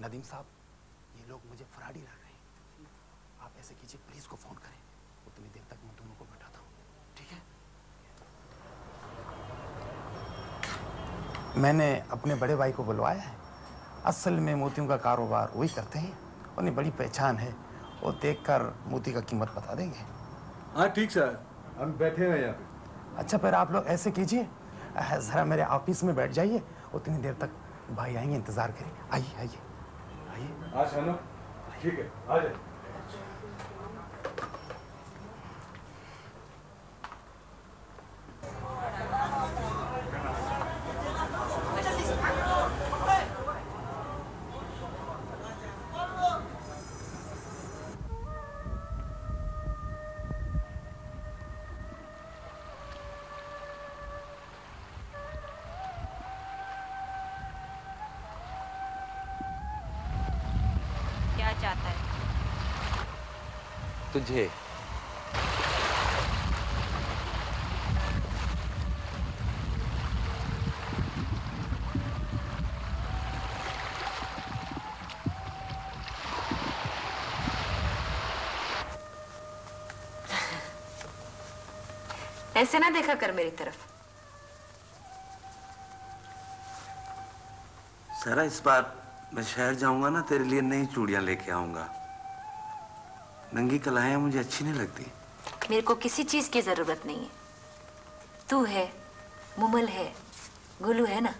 ندیم صاحب میں نے اپنے بڑے بھائی کو بلوایا ہے۔ اصل میں موتیوں کا کاروبار وہی کرتے ہیں۔ انہیں بڑی پہچان ہے۔ وہ دیکھ کر موتی کا قیمت بتا دیں گے۔ ہاں ٹھیک سر۔ ہم بیٹھے ہیں یہاں پہ۔ اچھا پھر آپ لوگ ایسے کیجیے ذرا میرے آفس میں بیٹھ جائیے۔ اتنی دیر تک بھائی آئیں گے انتظار کریں۔ آئیے آئیے۔ آئیے۔ ہاں، ٹھیک ہے آ جائیں تجھے۔ ایسے نہ دیکھا کر میری طرف۔ سارا اس بار میں شہر جاؤں گا نا تیرے لیے نئی چوڑیاں لے کے آؤں گا۔ ننگی کلائیں مجھے اچھی نہیں لگتی۔ میرے کو کسی چیز کی ضرورت نہیں ہے۔ تو ہے ممل ہے گلو ہے نا۔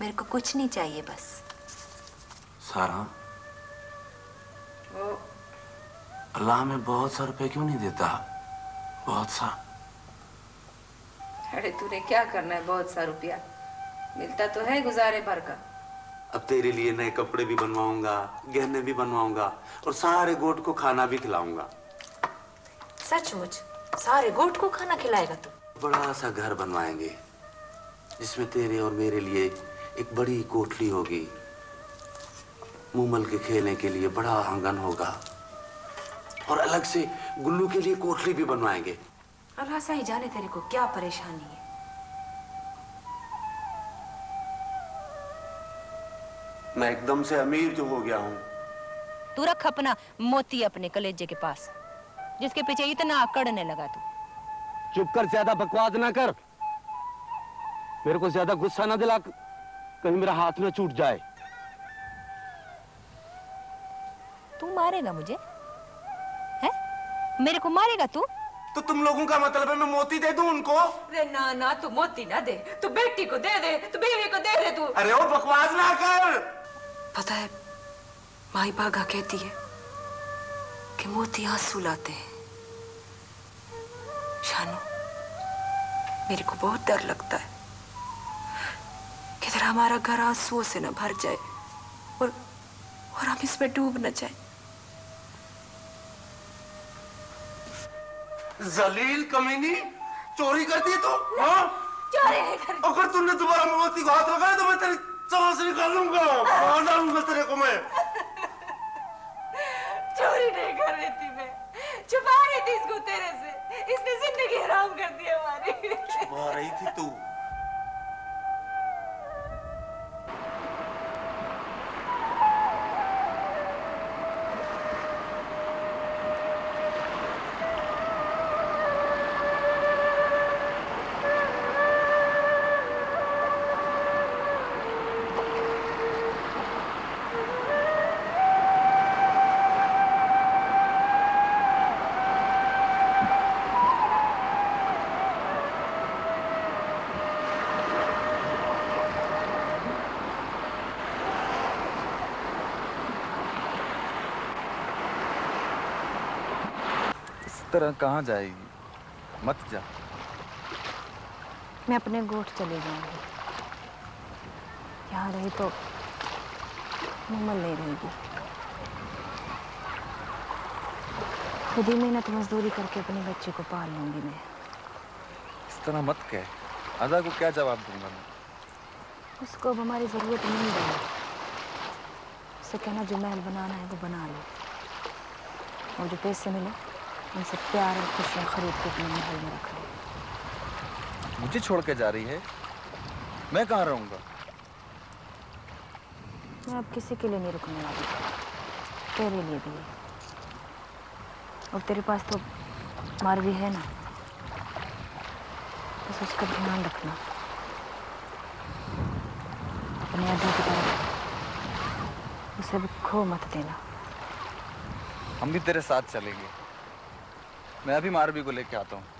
میرے کو کچھ نہیں چاہیے بس۔ سارا۔ اللہ ہمیں بہت سا روپے کیوں نہیں دیتا؟ بہت سا۔ ارے تو نے کیا کرنا ہے بہت سا روپیہ؟ ملتا تو ہے گزارے بھر کا۔ اب تیرے لیے نئے کپڑے بھی بنواؤں گا گہنے بھی بنواؤں گا اور سارے گوٹ کو کھانا بھی کھلاؤں گا۔ سچ مچ سارے گوٹ کو کھانا کھلائے گا تو۔ بڑا سا گھر بنوائیں گے جس میں تیرے اور میرے لیے ایک بڑی کوٹلی ہوگی۔ مومل کے کھیلنے کے لیے بڑا آنگن ہوگا۔ اور الگ سے گلو کے لیے کوٹلی بھی بنوائیں گے۔ اللہ سا ہی جانے تیرے کو کیا پریشانی ہے۔ میں ایک دم سے امیر جو ہو گیا ہوں۔ تو رکھ اپنا موتی اپنے کلیجے کے پاس جس کے پیچھے اتنا اکڑنے لگا تو۔ چپ کر زیادہ بکواس نہ کر۔ میرے کو زیادہ غصہ نہ دلا کہیں میرا ہاتھ نہ چھوٹ جائے۔ تو مارے گا مجھے؟ میرے کو مارے گا تو؟ تو تم لوگوں کا مطلب ہے میں موتی دے دوں ان کو؟ ارے نا نا تو موتی نہ دے۔ تو بیٹی کو دے دے تو بیوی کو دے دے تو۔ ارے بکواس نہ کر۔ پتہ ہے مائی باگا کہتی ہے کہ موتی آنسو لاتے ہیں۔ شانو میرے کو بہت در لگتا ہے کہ ذرا ہمارا گھر آنسو سے نہ بھر جائے اور اور ہم اس میں ڈوب نہ جائیں۔ زلیل کمینی چوری کرتی ہے تو؟ ہاں؟ چوری نہیں کرتی اگر تم نے دوبارہ موتی کو ہاتھ لگایا تو میں تیرے چوسری کر لوں گا طرح کہاں جائے گی؟ مت جا۔ میں اپنے گوٹ چلے جاؤں گی۔ یہاں رہی تو ممن نہیں رہے گی۔ خود ہی محنت مزدوری کر کے اپنے بچے کو پال لوں گی میں۔ اس طرح مت کہہ۔ ادا کو کیا جواب دوں گا میں؟ اس کو اب ہماری ضرورت نہیں ہے۔ اسے کہنا جو محل بنانا ہے وہ بنا لو۔ اور جو پیسے ملے ان سے پیار اور خوشیاں خرید کے اپنے محل میں رکھ لیں مجھے چھوڑ کے جا رہی ہے۔ میں کہاں رہوں گا؟ میں اب کسی کے لیے نہیں رکنے والی۔ تیرے لیے بھی۔ اور تیرے پاس تو مار بھی ہے نا۔ بس اس کا دھیان رکھنا۔ اپنے ادا کی طرف اسے بھی کھو مت دینا۔ ہم بھی تیرے ساتھ چلیں گے۔ میں ابھی ماروی کو لے کے آتا ہوں۔